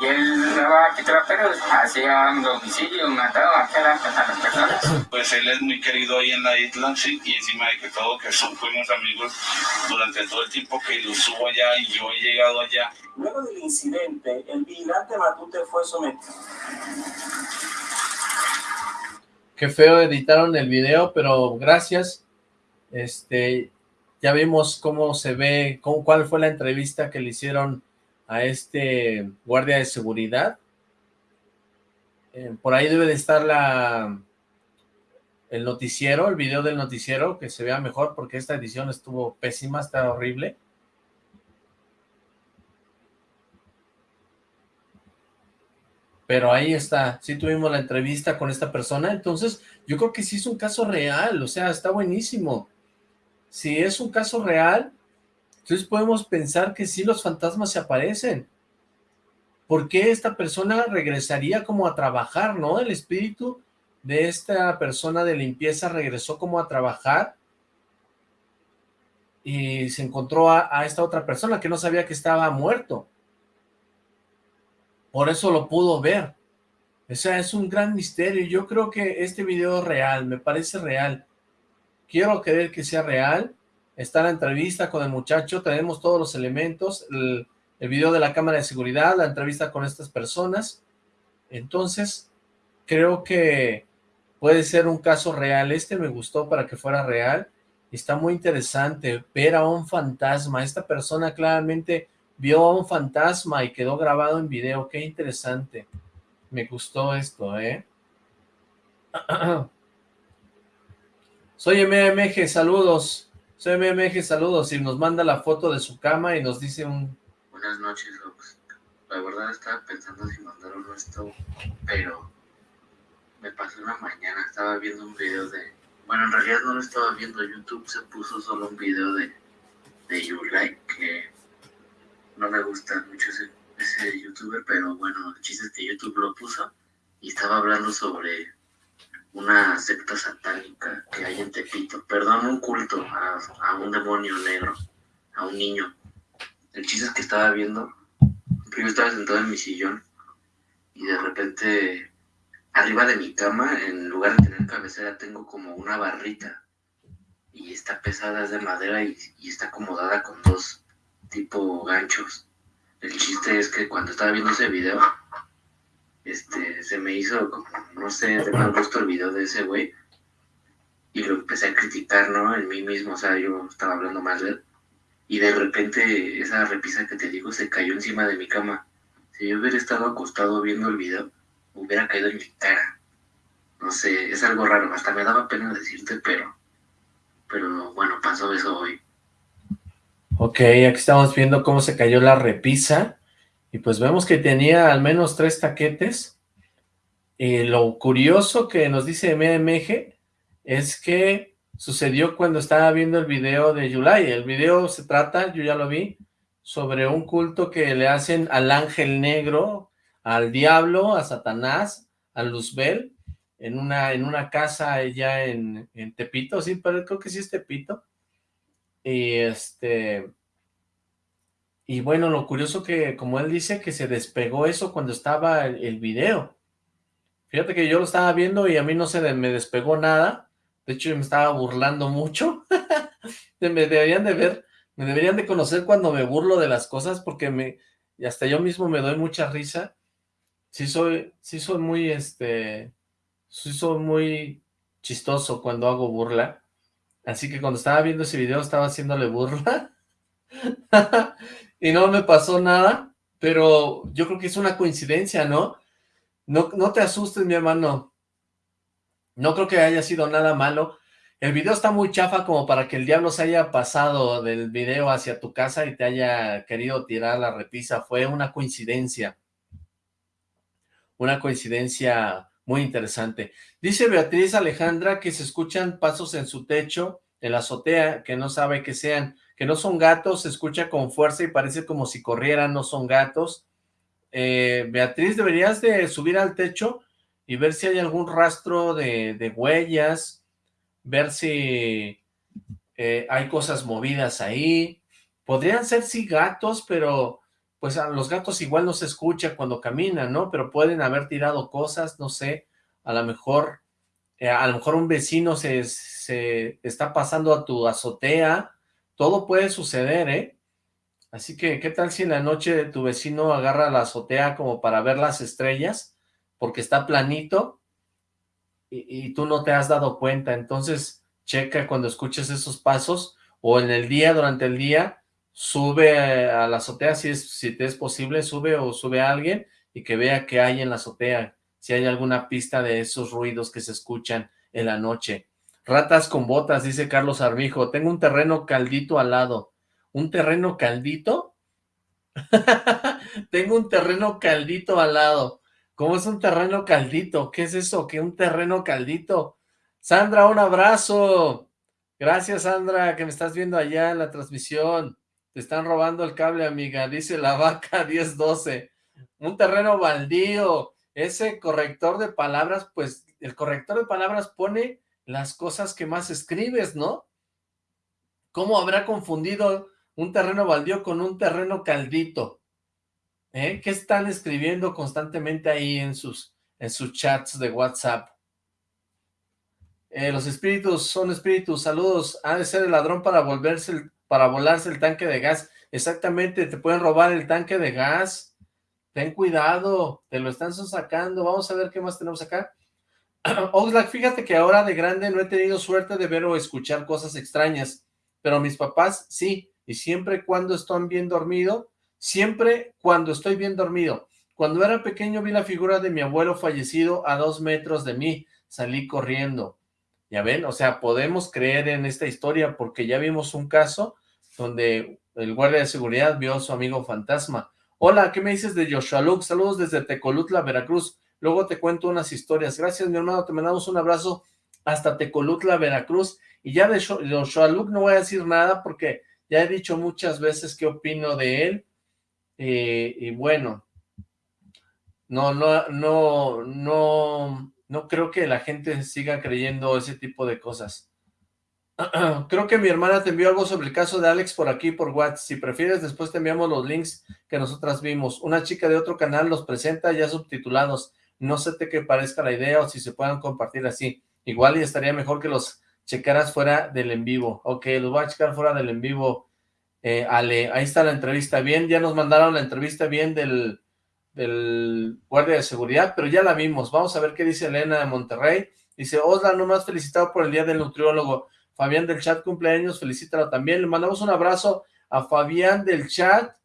Y él daba quitaperos, hacía un domicilio, mataba a las personas. Pues él es muy querido ahí en la isla, sí, y encima de que todo, que fuimos amigos durante todo el tiempo que lo subo allá y yo he llegado allá. Luego del incidente, el vigilante Matute fue sometido. Qué feo editaron el video, pero gracias. Este, ya vimos cómo se ve, cómo, cuál fue la entrevista que le hicieron a este guardia de seguridad. Eh, por ahí debe de estar la el noticiero, el video del noticiero, que se vea mejor porque esta edición estuvo pésima, está horrible. Pero ahí está, sí tuvimos la entrevista con esta persona, entonces yo creo que sí es un caso real, o sea, está buenísimo. Si es un caso real, entonces podemos pensar que sí los fantasmas se aparecen. ¿Por qué esta persona regresaría como a trabajar, no? El espíritu de esta persona de limpieza regresó como a trabajar y se encontró a, a, esta otra persona que no sabía que estaba muerto. Por eso lo pudo ver. O sea, es un gran misterio. Yo creo que este video es real, me parece real. Quiero creer que sea real está la entrevista con el muchacho, tenemos todos los elementos, el, video de la cámara de seguridad, la entrevista con estas personas, entonces creo que puede ser un caso real, este me gustó para que fuera real, está muy interesante ver a un fantasma, esta persona claramente vio a un fantasma y quedó grabado en video, qué interesante, me gustó esto, ¿eh? Soy MMG, saludos. Soy MMG, saludos, y nos manda la foto de su cama y nos dice un... Buenas noches, Ox. La verdad estaba pensando si mandaron esto, pero me pasó una mañana, estaba viendo un video de... Bueno, en realidad no lo estaba viendo, YouTube se puso solo un video de, de Yulai, que no me gusta mucho ese, ese youtuber, pero bueno, el chiste es que YouTube lo puso y estaba hablando sobre una secta satánica que hay en Tepito, perdón, un culto a, a, un demonio negro, a un niño. El chiste es que estaba viendo, yo estaba sentado en mi sillón y de repente arriba de mi cama, en lugar de tener cabecera, tengo como una barrita y está pesada, es de madera y, y está acomodada con dos tipo ganchos. El chiste es que cuando estaba viendo ese video, este, se me hizo como, no sé, de mal gusto el video de ese güey. Y lo empecé a criticar, ¿no? En mí mismo, o sea, yo estaba hablando mal de él. Y de repente esa repisa que te digo se cayó encima de mi cama. Si yo hubiera estado acostado viendo el video, hubiera caído en mi cara. No sé, es algo raro, hasta me daba pena decirte, pero, pero bueno, pasó eso hoy. Ok, aquí estamos viendo cómo se cayó la repisa. Y pues vemos que tenía al menos tres taquetes. Y lo curioso que nos dice MMG es que sucedió cuando estaba viendo el video de Yulai. El video se trata, yo ya lo vi, sobre un culto que le hacen al ángel negro, al diablo, a Satanás, a Luzbel, en una, en una casa allá en, en Tepito, sí, pero creo que sí es Tepito. Y este... Y bueno, lo curioso que, como él dice, que se despegó eso cuando estaba el, video. Fíjate que yo lo estaba viendo y a mí no se me despegó nada. De hecho, yo me estaba burlando mucho. me deberían de ver, me deberían de conocer cuando me burlo de las cosas porque me, y hasta yo mismo me doy mucha risa. Sí soy, sí soy muy, este, sí soy muy chistoso cuando hago burla. Así que cuando estaba viendo ese video estaba haciéndole burla. y no me pasó nada, pero yo creo que es una coincidencia, ¿no? No, no te asustes, mi hermano. No creo que haya sido nada malo. El video está muy chafa como para que el diablo se haya pasado del video hacia tu casa y te haya querido tirar la repisa. Fue una coincidencia. Una coincidencia muy interesante. Dice Beatriz Alejandra que se escuchan pasos en su techo, en la azotea, que no sabe que sean, que no son gatos, se escucha con fuerza y parece como si corrieran, no son gatos. Eh, Beatriz, deberías de subir al techo y ver si hay algún rastro de, huellas, ver si eh, hay cosas movidas ahí. Podrían ser sí gatos, pero pues a los gatos igual no se escucha cuando caminan, ¿no? Pero pueden haber tirado cosas, no sé, a lo mejor, eh, a lo mejor un vecino se, se está pasando a tu azotea, todo puede suceder, ¿eh? Así que, ¿qué tal si en la noche tu vecino agarra la azotea como para ver las estrellas? Porque está planito y, tú no te has dado cuenta. Entonces, checa cuando escuches esos pasos o en el día, durante el día, sube a la azotea si, es, si te es posible, sube o sube a alguien y que vea qué hay en la azotea, si hay alguna pista de esos ruidos que se escuchan en la noche. Ratas con botas, dice Carlos Armijo. Tengo un terreno caldito al lado un terreno caldito. Tengo un terreno caldito al lado. ¿Cómo es un terreno caldito? ¿Qué es eso? ¿Qué un terreno caldito? Sandra, un abrazo. Gracias, Sandra, que me estás viendo allá en la transmisión. Te están robando el cable, amiga. Dice la vaca 1012. Un terreno baldío. Ese corrector de palabras, pues, el corrector de palabras pone las cosas que más escribes, ¿no? ¿Cómo habrá confundido un terreno baldío con un terreno caldito. ¿Eh? ¿Qué están escribiendo constantemente ahí en sus, en sus chats de WhatsApp? Eh, los espíritus son espíritus, saludos, ha de ser el ladrón para volverse, para volarse el tanque de gas. Exactamente, te pueden robar el tanque de gas. Ten cuidado, te lo están sacando. Vamos a ver qué más tenemos acá. Oxlack, fíjate que ahora de grande no he tenido suerte de ver o escuchar cosas extrañas, pero mis papás sí, y siempre cuando estoy bien dormido, siempre cuando estoy bien dormido. Cuando era pequeño vi la figura de mi abuelo fallecido a dos metros de mí, salí corriendo. Ya ven, o sea, podemos creer en esta historia porque ya vimos un caso donde el guardia de seguridad vio a su amigo fantasma. Hola, ¿qué me dices de Joshua Luke? Saludos desde Tecolutla, Veracruz. Luego te cuento unas historias. Gracias, mi hermano. Te mandamos un abrazo hasta Tecolutla, Veracruz. Y ya de Joshua Luke no voy a decir nada porque ya he dicho muchas veces qué opino de él. Eh, y bueno, no, no, no, no, no creo que la gente siga creyendo ese tipo de cosas. creo que mi hermana te envió algo sobre el caso de Alex por aquí, por WhatsApp. Si prefieres, después te enviamos los links que nosotras vimos. Una chica de otro canal los presenta ya subtitulados. No sé te qué parezca la idea o si se puedan compartir así. Igual y estaría mejor que los checaras fuera del en vivo. Ok, los voy a checar fuera del en vivo, eh, Ale. Ahí está la entrevista bien. Ya nos mandaron la entrevista bien del, del guardia de seguridad, pero ya la vimos. Vamos a ver qué dice Elena de Monterrey. Dice, Osla, nomás felicitado por el día del nutriólogo. Fabián del chat cumpleaños, felicítalo también. Le mandamos un abrazo a Fabián del chat,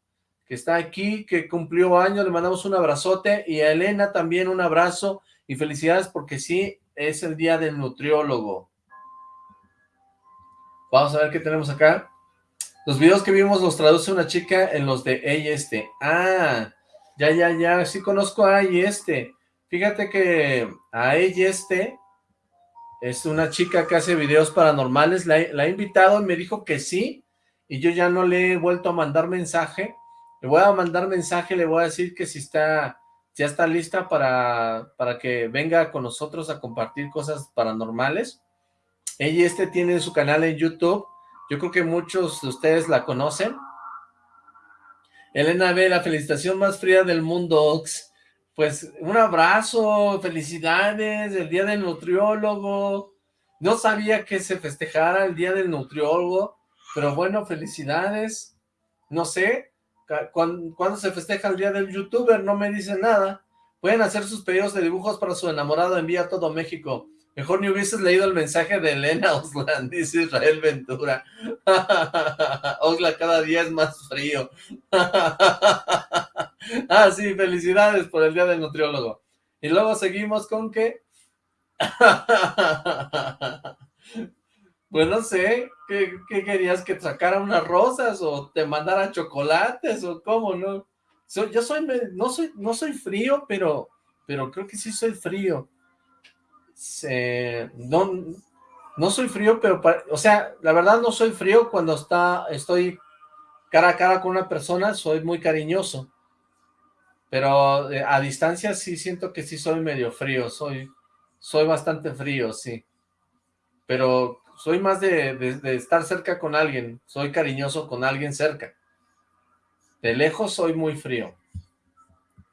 que está aquí, que cumplió años. Le mandamos un abrazote. Y a Elena también un abrazo y felicidades porque sí, es el día del nutriólogo. Vamos a ver qué tenemos acá. Los videos que vimos los traduce una chica en los de ella este. Ah, ya, ya, ya, sí conozco a ella este. Fíjate que a ella este es una chica que hace videos paranormales. La, la he invitado y me dijo que sí. y yo ya no le he vuelto a mandar mensaje. Le voy a mandar mensaje, le voy a decir que si está, ya está lista para, para que venga con nosotros a compartir cosas paranormales. Ella este tiene su canal en YouTube. Yo creo que muchos de ustedes la conocen. Elena B, la felicitación más fría del mundo, Ox. Pues un abrazo, felicidades, el día del nutriólogo. No sabía que se festejara el día del nutriólogo, pero bueno, felicidades. No sé, cuando, se festeja el día del youtuber, no me dice nada. Pueden hacer sus pedidos de dibujos para su enamorado, envía a todo México. Mejor ni hubieses leído el mensaje de Elena Oslan, dice Israel Ventura. Osla cada día es más frío. ah, sí, felicidades por el día del nutriólogo. Y luego seguimos con que... pues no sé, ¿qué, querías? ¿Que sacara unas rosas o te mandara chocolates o cómo, no? yo soy, no soy, no soy frío, pero, pero creo que sí soy frío. no, no soy frío, pero, o sea, la verdad no soy frío cuando está, estoy cara a cara con una persona, soy muy cariñoso. Pero eh, a distancia sí siento que sí soy medio frío, soy, soy bastante frío, sí. Pero soy más de, estar cerca con alguien, soy cariñoso con alguien cerca. De lejos soy muy frío.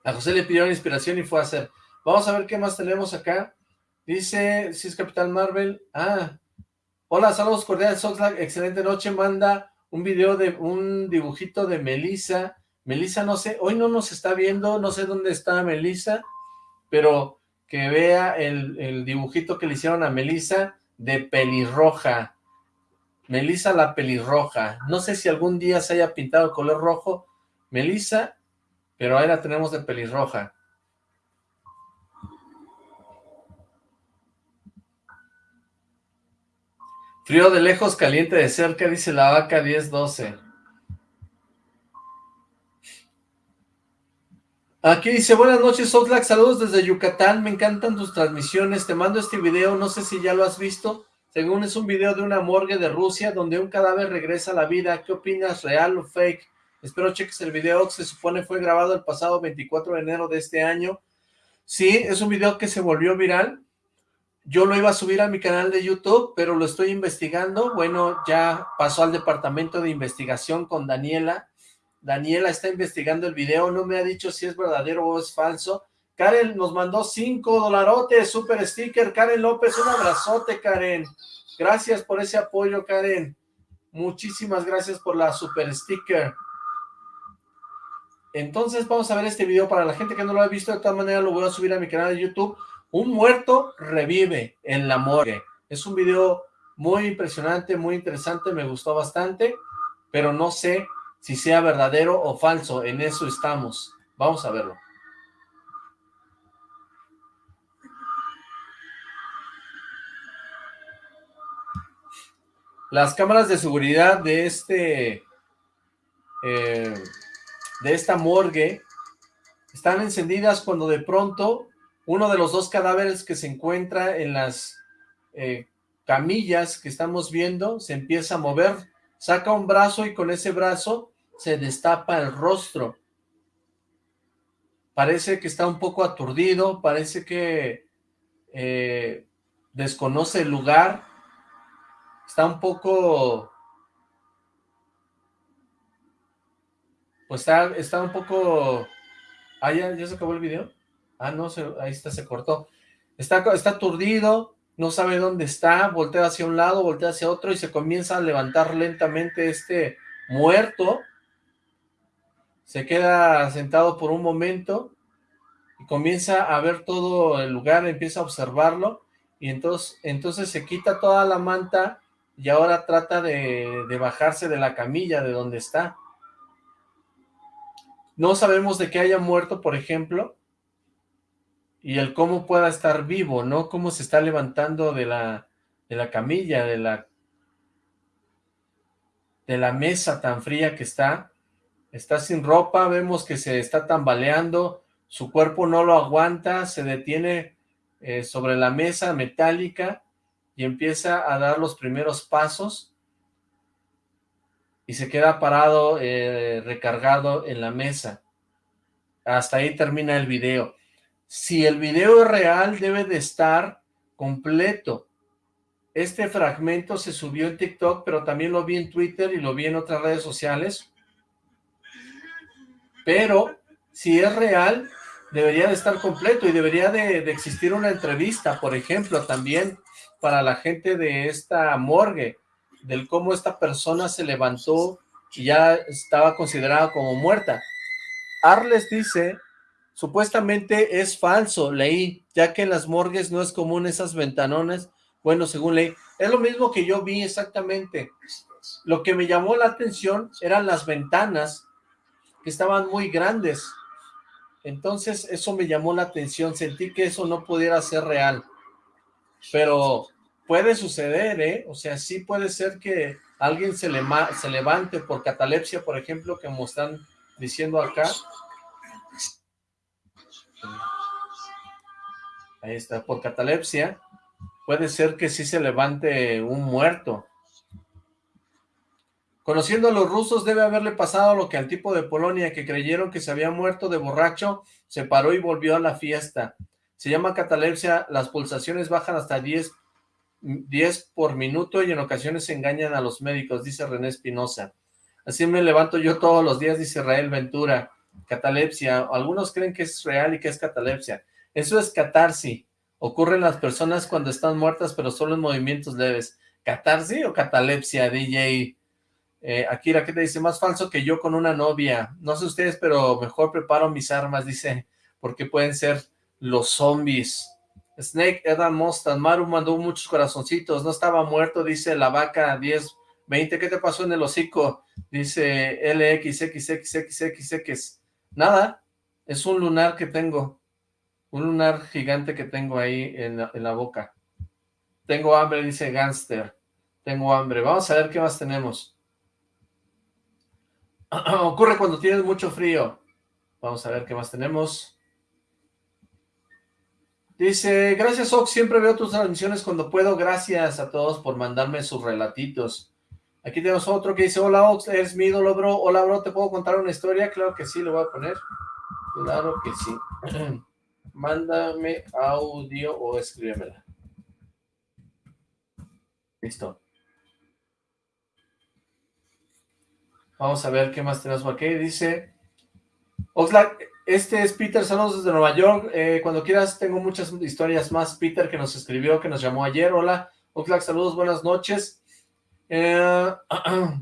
A José le pidieron inspiración y fue a hacer. Vamos a ver qué más tenemos acá. Dice, si es Capitán Marvel. Ah, hola, saludos cordiales, Oxlack, excelente noche. Manda un video de un dibujito de Melissa Melissa, no sé, hoy no nos está viendo, no sé dónde está Melissa, pero que vea el, dibujito que le hicieron a Melissa de pelirroja. Melissa la pelirroja. No sé si algún día se haya pintado el color rojo Melissa, pero ahí la tenemos de pelirroja. Frío de lejos, caliente de cerca, dice la vaca 1012. Aquí dice, buenas noches Oxlack, saludos desde Yucatán, me encantan tus transmisiones, te mando este video, no sé si ya lo has visto, según es un video de una morgue de Rusia donde un cadáver regresa a la vida, ¿qué opinas, real o fake? Espero cheques el video, se supone fue grabado el pasado 24 de enero de este año. Sí, es un video que se volvió viral, yo lo iba a subir a mi canal de YouTube, pero lo estoy investigando, bueno, ya pasó al departamento de investigación con Daniela, Daniela está investigando el video, no me ha dicho si es verdadero o es falso. Karen nos mandó cinco dolarotes, super sticker. Karen López, un abrazote, Karen. Gracias por ese apoyo, Karen. Muchísimas gracias por la super sticker. Entonces vamos a ver este video. Para la gente que no lo ha visto, de todas maneras lo voy a subir a mi canal de YouTube. Un muerto revive en la morgue. Es un video muy impresionante, muy interesante, me gustó bastante, pero no sé si sea verdadero o falso, en eso estamos. Vamos a verlo. Las cámaras de seguridad de este, eh, de esta morgue, están encendidas cuando de pronto uno de los dos cadáveres que se encuentra en las eh, camillas que estamos viendo se empieza a mover, saca un brazo y con ese brazo se destapa el rostro. Parece que está un poco aturdido, parece que eh, desconoce el lugar, está un poco... Pues está, está un poco... Ah, ¿ya, se acabó el video? Ah, no, ahí está, se cortó. Está, está aturdido, no sabe dónde está, voltea hacia un lado, voltea hacia otro y se comienza a levantar lentamente este muerto se queda sentado por un momento y comienza a ver todo el lugar, empieza a observarlo y entonces, entonces se quita toda la manta y ahora trata de, de bajarse de la camilla de donde está. No sabemos de qué haya muerto, por ejemplo, y el cómo pueda estar vivo, ¿no? Cómo se está levantando de la, de la camilla, de la, de la mesa tan fría que está, Está sin ropa, vemos que se está tambaleando, su cuerpo no lo aguanta, se detiene eh, sobre la mesa metálica y empieza a dar los primeros pasos. y se queda parado, eh, recargado en la mesa. Hasta ahí termina el video. Si el video es real, debe de estar completo. Este fragmento se subió en TikTok, pero también lo vi en Twitter y lo vi en otras redes sociales. Pero, si es real, debería de estar completo y debería de, existir una entrevista, por ejemplo, también para la gente de esta morgue, del cómo esta persona se levantó y ya estaba considerada como muerta. Arles dice, supuestamente es falso, leí, ya que en las morgues no es común esas ventanones, bueno, según leí, es lo mismo que yo vi exactamente. Lo que me llamó la atención eran las ventanas, que estaban muy grandes. Entonces, eso me llamó la atención, sentí que eso no pudiera ser real. Pero puede suceder, ¿eh? O sea, sí puede ser que alguien se, le se levante por catalepsia, por ejemplo, como están diciendo acá. Ahí está, por catalepsia. Puede ser que sí se levante un muerto. Conociendo a los rusos debe haberle pasado lo que al tipo de Polonia que creyeron que se había muerto de borracho, se paró y volvió a la fiesta. Se llama catalepsia, las pulsaciones bajan hasta 10 10 por minuto y en ocasiones engañan a los médicos, dice René Espinosa. Así me levanto yo todos los días, dice Rael Ventura. Catalepsia, algunos creen que es real y que es catalepsia. Eso es catarsis. Ocurre en las personas cuando están muertas, pero solo en movimientos leves. ¿Catarsis o catalepsia, DJ? Eh, Akira, ¿qué te dice? Más falso que yo con una novia. No sé ustedes, pero mejor preparo mis armas, dice, porque pueden ser los zombies. Snake Edan Mostan, Maru mandó muchos corazoncitos, no estaba muerto, dice la vaca 10, 20, ¿qué te pasó en el hocico? Dice LXXXXX, nada, es un lunar que tengo, un lunar gigante que tengo ahí en la, boca. Tengo hambre, dice Gangster, tengo hambre, vamos a ver qué más tenemos. Ocurre cuando tienes mucho frío. Vamos a ver qué más tenemos. Dice, gracias Ox, siempre veo tus transmisiones cuando puedo, gracias a todos por mandarme sus relatitos. Aquí tenemos otro que dice, hola Ox, eres mi ídolo, bro, hola bro, ¿te puedo contar una historia? Claro que sí, le voy a poner, claro que sí. Mándame audio o escríbemela. Listo. Vamos a ver qué más tenemos aquí. Dice, Oxlack, este es Peter, saludos desde Nueva York. Eh, cuando quieras, tengo muchas historias más. Peter, que nos escribió, que nos llamó ayer. Hola, Oxlack, saludos, buenas noches. Eh,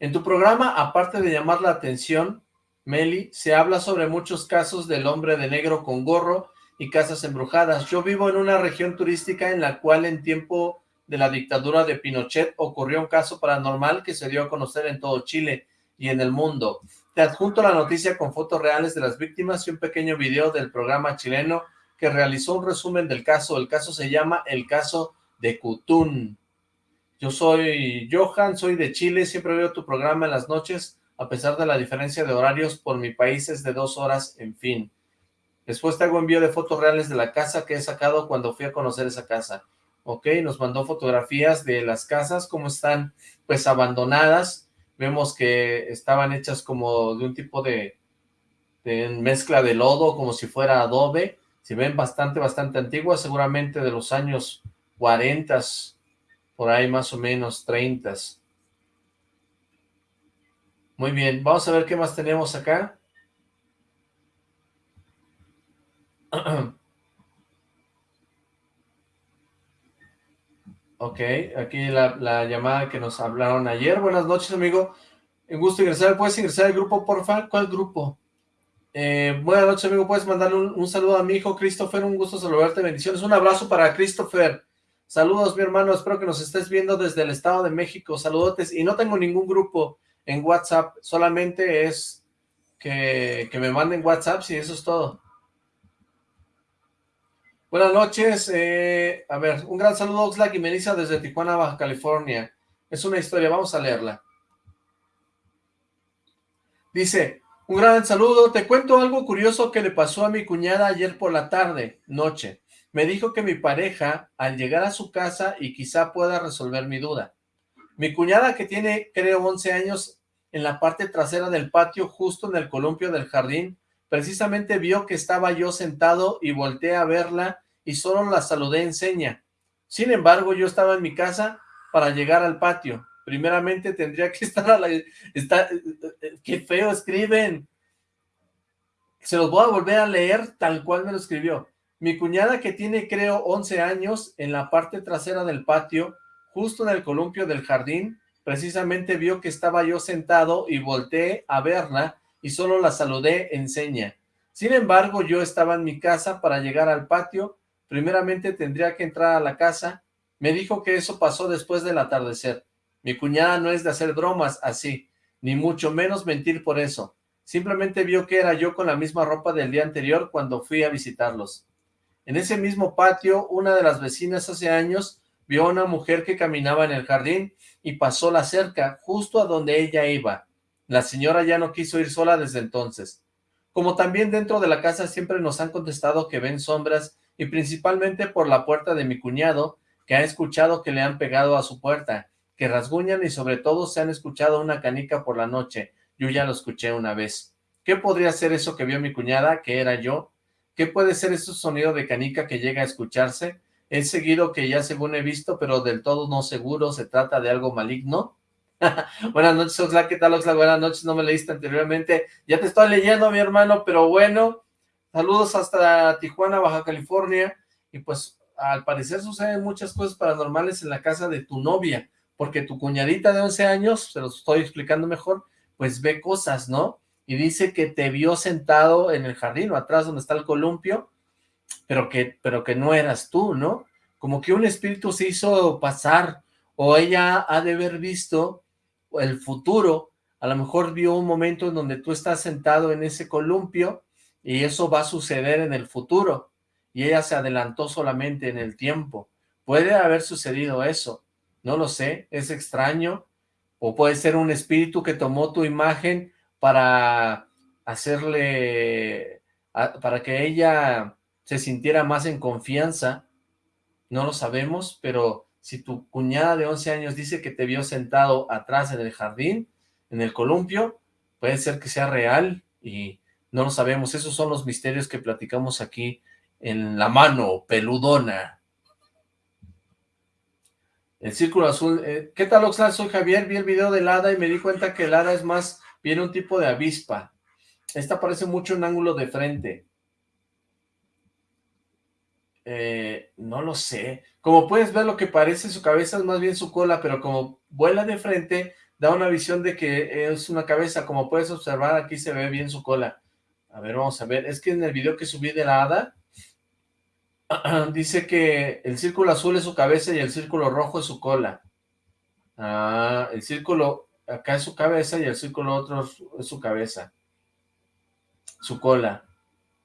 en tu programa, aparte de llamar la atención, Meli, se habla sobre muchos casos del hombre de negro con gorro y casas embrujadas. Yo vivo en una región turística en la cual en tiempo de la dictadura de Pinochet ocurrió un caso paranormal que se dio a conocer en todo Chile y en el mundo. Te adjunto la noticia con fotos reales de las víctimas y un pequeño video del programa chileno que realizó un resumen del caso. El caso se llama El Caso de Cutún. Yo soy Johan, soy de Chile, siempre veo tu programa en las noches, a pesar de la diferencia de horarios por mi país es de dos horas, en fin. Después te hago envío de fotos reales de la casa que he sacado cuando fui a conocer esa casa. Ok, nos mandó fotografías de las casas, cómo están pues abandonadas, vemos que estaban hechas como de un tipo de, mezcla de lodo, como si fuera adobe, se ven bastante, bastante antiguas, seguramente de los años 40, por ahí más o menos 30. Muy bien, vamos a ver qué más tenemos acá. Ok, aquí la, llamada que nos hablaron ayer. Buenas noches, amigo. Un gusto ingresar. ¿Puedes ingresar al grupo, por favor? ¿Cuál grupo? Eh, buenas noches, amigo. ¿Puedes mandarle un, saludo a mi hijo Christopher? Un gusto saludarte. Bendiciones. Un abrazo para Christopher. Saludos, mi hermano. Espero que nos estés viendo desde el Estado de México. Saludotes. Y no tengo ningún grupo en WhatsApp. Solamente es que, que me manden WhatsApp y eso es todo. Buenas noches, eh, a ver, un gran saludo Oxlack y Melissa desde Tijuana, Baja California. Es una historia, vamos a leerla. Dice, un gran saludo, te cuento algo curioso que le pasó a mi cuñada ayer por la tarde, noche. Me dijo que mi pareja, al llegar a su casa y quizá pueda resolver mi duda, Mi cuñada que tiene, creo, 11 años, en la parte trasera del patio, justo en el columpio del jardín, precisamente vio que estaba yo sentado y volteé a verla y solo la saludé en seña. Sin embargo, yo estaba en mi casa para llegar al patio. Primeramente tendría que estar a la... Está, qué feo escriben. Se los voy a volver a leer tal cual me lo escribió. Mi cuñada que tiene creo 11 años en la parte trasera del patio, justo en el columpio del jardín, precisamente vio que estaba yo sentado y volteé a verla y solo la saludé en seña. Sin embargo, yo estaba en mi casa para llegar al patio, primeramente tendría que entrar a la casa, me dijo que eso pasó después del atardecer. Mi cuñada no es de hacer bromas así, ni mucho menos mentir por eso. Simplemente vio que era yo con la misma ropa del día anterior cuando fui a visitarlos. En ese mismo patio, una de las vecinas hace años vio a una mujer que caminaba en el jardín y pasó la cerca, justo a donde ella iba. La señora ya no quiso ir sola desde entonces. Como también dentro de la casa siempre nos han contestado que ven sombras y principalmente por la puerta de mi cuñado, que ha escuchado que le han pegado a su puerta, que rasguñan y sobre todo se han escuchado una canica por la noche. Yo ya lo escuché una vez. ¿Qué podría ser eso que vio mi cuñada, que era yo? ¿Qué puede ser ese sonido de canica que llega a escucharse? Es seguido que ya según he visto, pero del todo no seguro, se trata de algo maligno. Buenas noches, Oxlack, ¿qué tal, Oxlack? Buenas noches, no me leíste anteriormente. Ya te estoy leyendo, mi hermano, pero bueno, saludos hasta Tijuana, Baja California, y pues al parecer suceden muchas cosas paranormales en la casa de tu novia, porque tu cuñadita de 11 años, se lo estoy explicando mejor, pues ve cosas, ¿no? Y dice que te vio sentado en el jardín o atrás donde está el columpio, pero que, pero que no eras tú, ¿no? Como que un espíritu se hizo pasar, o ella ha de haber visto el futuro, a lo mejor vio un momento en donde tú estás sentado en ese columpio, y eso va a suceder en el futuro, y ella se adelantó solamente en el tiempo. Puede haber sucedido eso, no lo sé, es extraño, o puede ser un espíritu que tomó tu imagen para hacerle, para que ella se sintiera más en confianza, no lo sabemos, pero si tu cuñada de 11 años dice que te vio sentado atrás en el jardín, en el columpio, puede ser que sea real y no lo sabemos. Esos son los misterios que platicamos aquí en la mano peludona. El círculo azul. Eh, ¿Qué tal, Oxlack? Soy Javier, vi el video del hada y me di cuenta que el hada es más bien un tipo de avispa. Esta parece mucho un ángulo de frente. Eh, no lo sé. Como puedes ver, lo que parece su cabeza es más bien su cola, pero como vuela de frente, da una visión de que es una cabeza. Como puedes observar, aquí se ve bien su cola. A ver, vamos a ver. Es que en el video que subí de la hada, dice que el círculo azul es su cabeza y el círculo rojo es su cola. Ah, el círculo acá es su cabeza y el círculo otro es su cabeza. Su cola.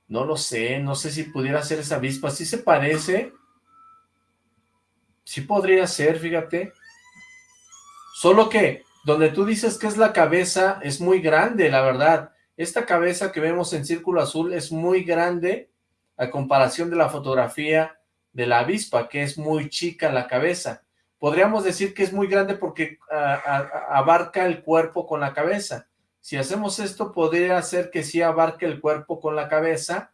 No lo sé, no sé si pudiera ser esa avispa. ¿Sí se parece? Sí podría ser, fíjate. Solo que donde tú dices que es la cabeza es muy grande, la verdad. Esta cabeza que vemos en círculo azul es muy grande a comparación de la fotografía de la avispa, que es muy chica la cabeza. Podríamos decir que es muy grande porque abarca el cuerpo con la cabeza. Si hacemos esto, podría ser que sí abarque el cuerpo con la cabeza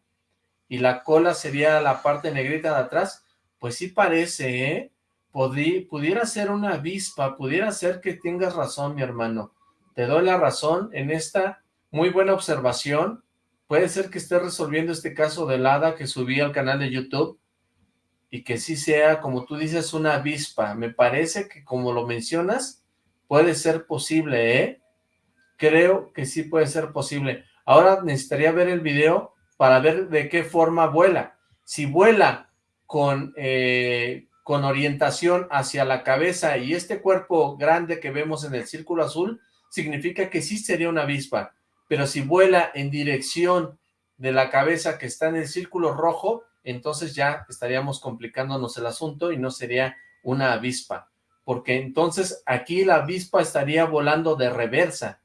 y la cola sería la parte negrita de atrás. Pues sí parece, ¿eh? pudiera ser una avispa, pudiera ser que tengas razón, mi hermano. Te doy la razón en esta muy buena observación. Puede ser que esté resolviendo este caso de hada que subí al canal de YouTube y que sí sea, como tú dices, una avispa. Me parece que como lo mencionas, puede ser posible, ¿eh? creo que sí puede ser posible. Ahora necesitaría ver el video para ver de qué forma vuela. Si vuela con, eh, con orientación hacia la cabeza y este cuerpo grande que vemos en el círculo azul, significa que sí sería una avispa. Pero si vuela en dirección de la cabeza que está en el círculo rojo, entonces ya estaríamos complicándonos el asunto y no sería una avispa. Porque entonces aquí la avispa estaría volando de reversa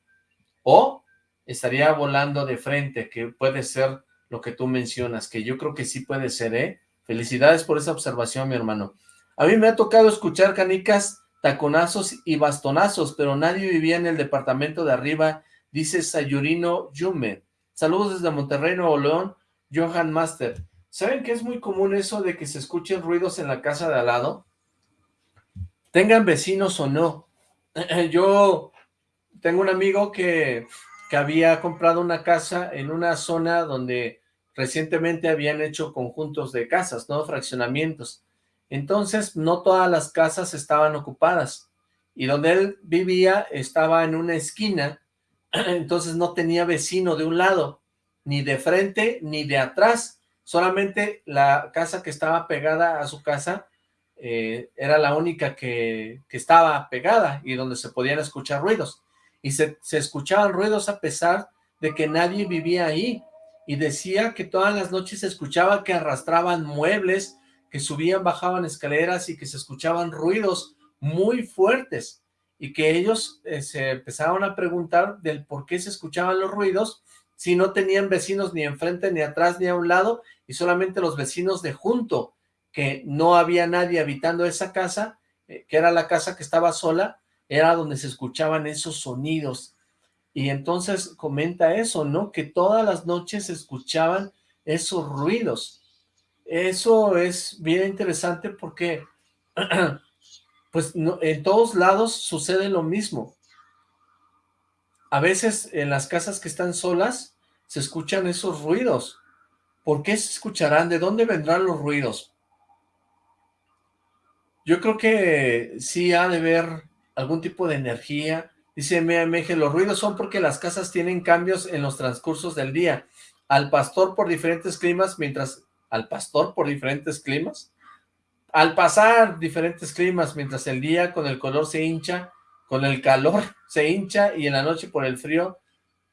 o estaría volando de frente, que puede ser lo que tú mencionas, que yo creo que sí puede ser, ¿eh? Felicidades por esa observación, mi hermano. A mí me ha tocado escuchar canicas taconazos y bastonazos, pero nadie vivía en el departamento de arriba, dice Sayurino Yume. Saludos desde Monterrey, Nuevo León, Johan Master. ¿Saben que es muy común eso de que se escuchen ruidos en la casa de al lado? Tengan vecinos o no. Yo tengo un amigo que, que había comprado una casa en una zona donde recientemente habían hecho conjuntos de casas, ¿no? Fraccionamientos. Entonces, no todas las casas estaban ocupadas. Y donde él vivía estaba en una esquina, entonces no tenía vecino de un lado, ni de frente, ni de atrás. Solamente la casa que estaba pegada a su casa eh, era la única que, que, estaba pegada y donde se podían escuchar ruidos. Y se, se escuchaban ruidos a pesar de que nadie vivía ahí y decía que todas las noches se escuchaba que arrastraban muebles, que subían, bajaban escaleras y que se escuchaban ruidos muy fuertes y que ellos eh, se empezaron a preguntar del por qué se escuchaban los ruidos si no tenían vecinos ni enfrente, ni atrás, ni a un lado y solamente los vecinos de junto, que no había nadie habitando esa casa, eh, que era la casa que estaba sola, era donde se escuchaban esos sonidos y entonces comenta eso, ¿no? Que todas las noches se escuchaban esos ruidos. Eso es bien interesante porque, pues, en todos lados sucede lo mismo. A veces en las casas que están solas se escuchan esos ruidos. ¿Por qué se escucharán? ¿De dónde vendrán los ruidos? Yo creo que sí ha de haber algún tipo de energía, Dice MMG, los ruidos son porque las casas tienen cambios en los transcursos del día. Al pastor por diferentes climas, mientras... ¿Al pastor por diferentes climas? Al pasar diferentes climas, mientras el día con el color se hincha, con el calor se hincha y en la noche por el frío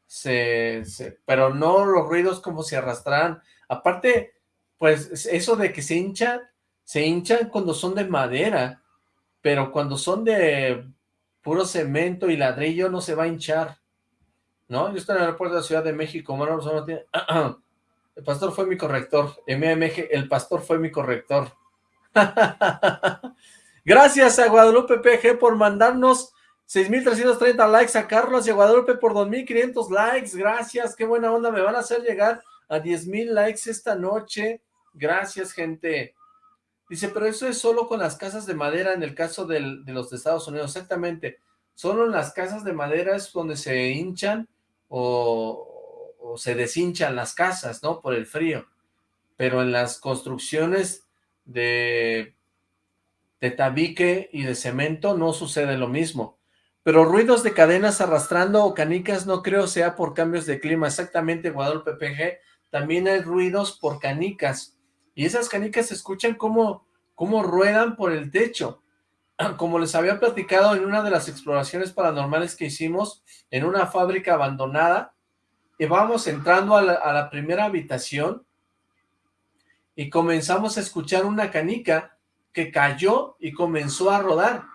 se... pero no los ruidos como se arrastrarán. Aparte, pues eso de que se hincha, se hinchan cuando son de madera, pero cuando son de puro cemento y ladrillo no se va a hinchar, ¿no? Yo estoy en el aeropuerto de la Ciudad de México, bueno, no tiene... El pastor fue mi corrector, MMG, el pastor fue mi corrector. Gracias a Guadalupe PG por mandarnos 6.330 likes, a Carlos y a Guadalupe por 2.500 likes, gracias, qué buena onda, me van a hacer llegar a 10.000 likes esta noche, gracias gente. Dice, pero eso es solo con las casas de madera en el caso de los de Estados Unidos, exactamente. Solo en las casas de madera es donde se hinchan o, o se deshinchan las casas, ¿no? Por el frío. Pero en las construcciones de, de tabique y de cemento no sucede lo mismo. Pero ruidos de cadenas arrastrando o canicas no creo sea por cambios de clima. Exactamente, Guadalupe PG. También hay ruidos por canicas y esas canicas se escuchan como, como ruedan por el techo. Como les había platicado en una de las exploraciones paranormales que hicimos en una fábrica abandonada, y vamos entrando a la, a la primera habitación y comenzamos a escuchar una canica que cayó y comenzó a rodar.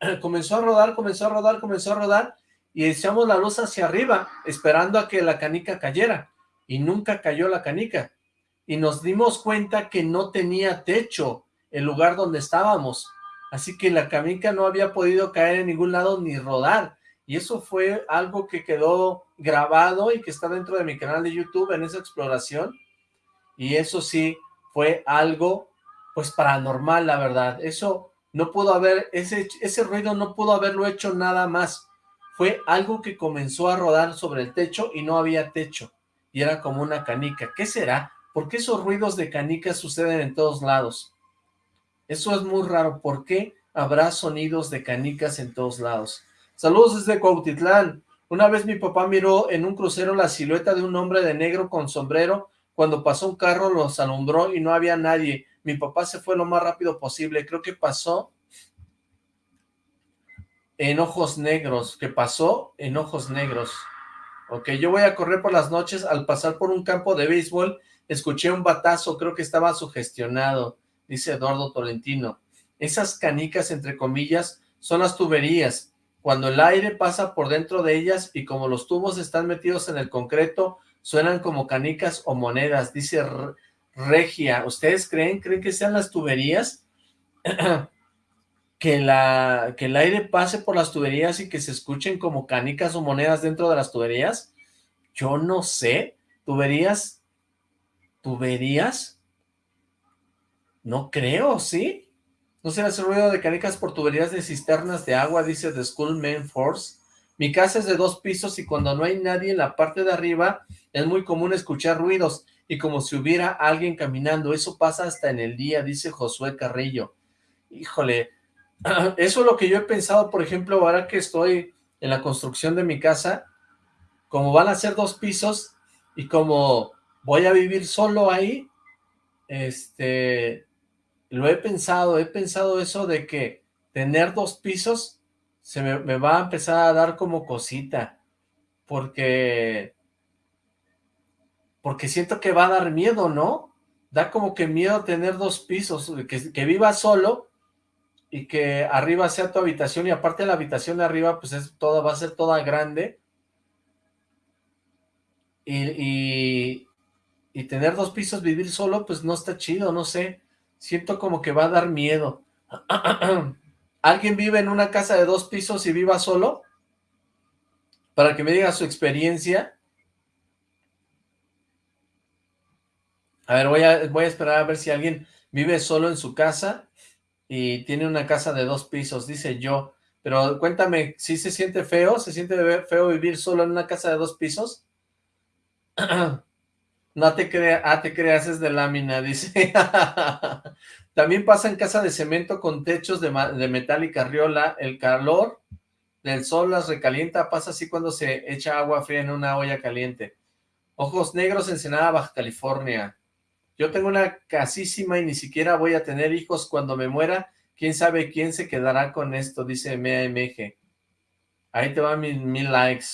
Comenzó a rodar, comenzó a rodar, comenzó a rodar y echamos la luz hacia arriba esperando a que la canica cayera y nunca cayó la canica. Y nos dimos cuenta que no tenía techo el lugar donde estábamos, así que la canica no había podido caer en ningún lado ni rodar, y eso fue algo que quedó grabado y que está dentro de mi canal de YouTube en esa exploración, y eso sí fue algo pues paranormal la verdad, eso no pudo haber, ese, ese ruido no pudo haberlo hecho nada más, fue algo que comenzó a rodar sobre el techo y no había techo, y era como una canica, ¿qué será? ¿Por qué esos ruidos de canicas suceden en todos lados? Eso es muy raro. ¿Por qué habrá sonidos de canicas en todos lados? Saludos desde Cuautitlán. Una vez mi papá miró en un crucero la silueta de un hombre de negro con sombrero. Cuando pasó un carro los alumbró y no había nadie. Mi papá se fue lo más rápido posible. Creo que pasó en ojos negros. Que pasó en ojos negros. Ok, yo voy a correr por las noches al pasar por un campo de béisbol Escuché un batazo, creo que estaba sugestionado, dice Eduardo Tolentino. Esas canicas, entre comillas, son las tuberías. Cuando el aire pasa por dentro de ellas y como los tubos están metidos en el concreto, suenan como canicas o monedas, dice Regia. ¿Ustedes creen? ¿Creen que sean las tuberías? que, la, que el aire pase por las tuberías y que se escuchen como canicas o monedas dentro de las tuberías? Yo no sé. ¿Tuberías? ¿Tuberías? No creo, ¿sí? No se hace ruido de canicas por tuberías de cisternas de agua, dice The School Main Force. Mi casa es de dos pisos y cuando no hay nadie en la parte de arriba es muy común escuchar ruidos y como si hubiera alguien caminando. Eso pasa hasta en el día, dice Josué Carrillo. Híjole, eso es lo que yo he pensado, por ejemplo, ahora que estoy en la construcción de mi casa, como van a ser dos pisos y como voy a vivir solo ahí, este, lo he pensado, he pensado eso de que tener dos pisos se me, va a empezar a dar como cosita, porque, porque siento que va a dar miedo, ¿no? Da como que miedo tener dos pisos, que, que viva solo y que arriba sea tu habitación y aparte la habitación de arriba pues es toda, va a ser toda grande y, y tener dos pisos, vivir solo pues no está chido, no sé, Siento como que va a dar miedo. ¿Alguien vive en una casa de dos pisos y viva solo? Para que me diga su experiencia. A ver, voy a, voy a esperar a ver si alguien vive solo en su casa y tiene una casa de dos pisos, dice yo. Pero cuéntame, ¿sí se siente feo? ¿Se siente feo vivir solo en una casa de dos pisos? No te creas, ah, te creas, es de lámina, dice. También pasa en casa de cemento con techos de, metal y carriola. El calor del sol las recalienta, pasa así cuando se echa agua fría en una olla caliente. Ojos negros, Ensenada, Baja California. Yo tengo una casísima y ni siquiera voy a tener hijos cuando me muera. ¿Quién sabe quién se quedará con esto? Dice MAMG. Ahí te van mil, mil likes.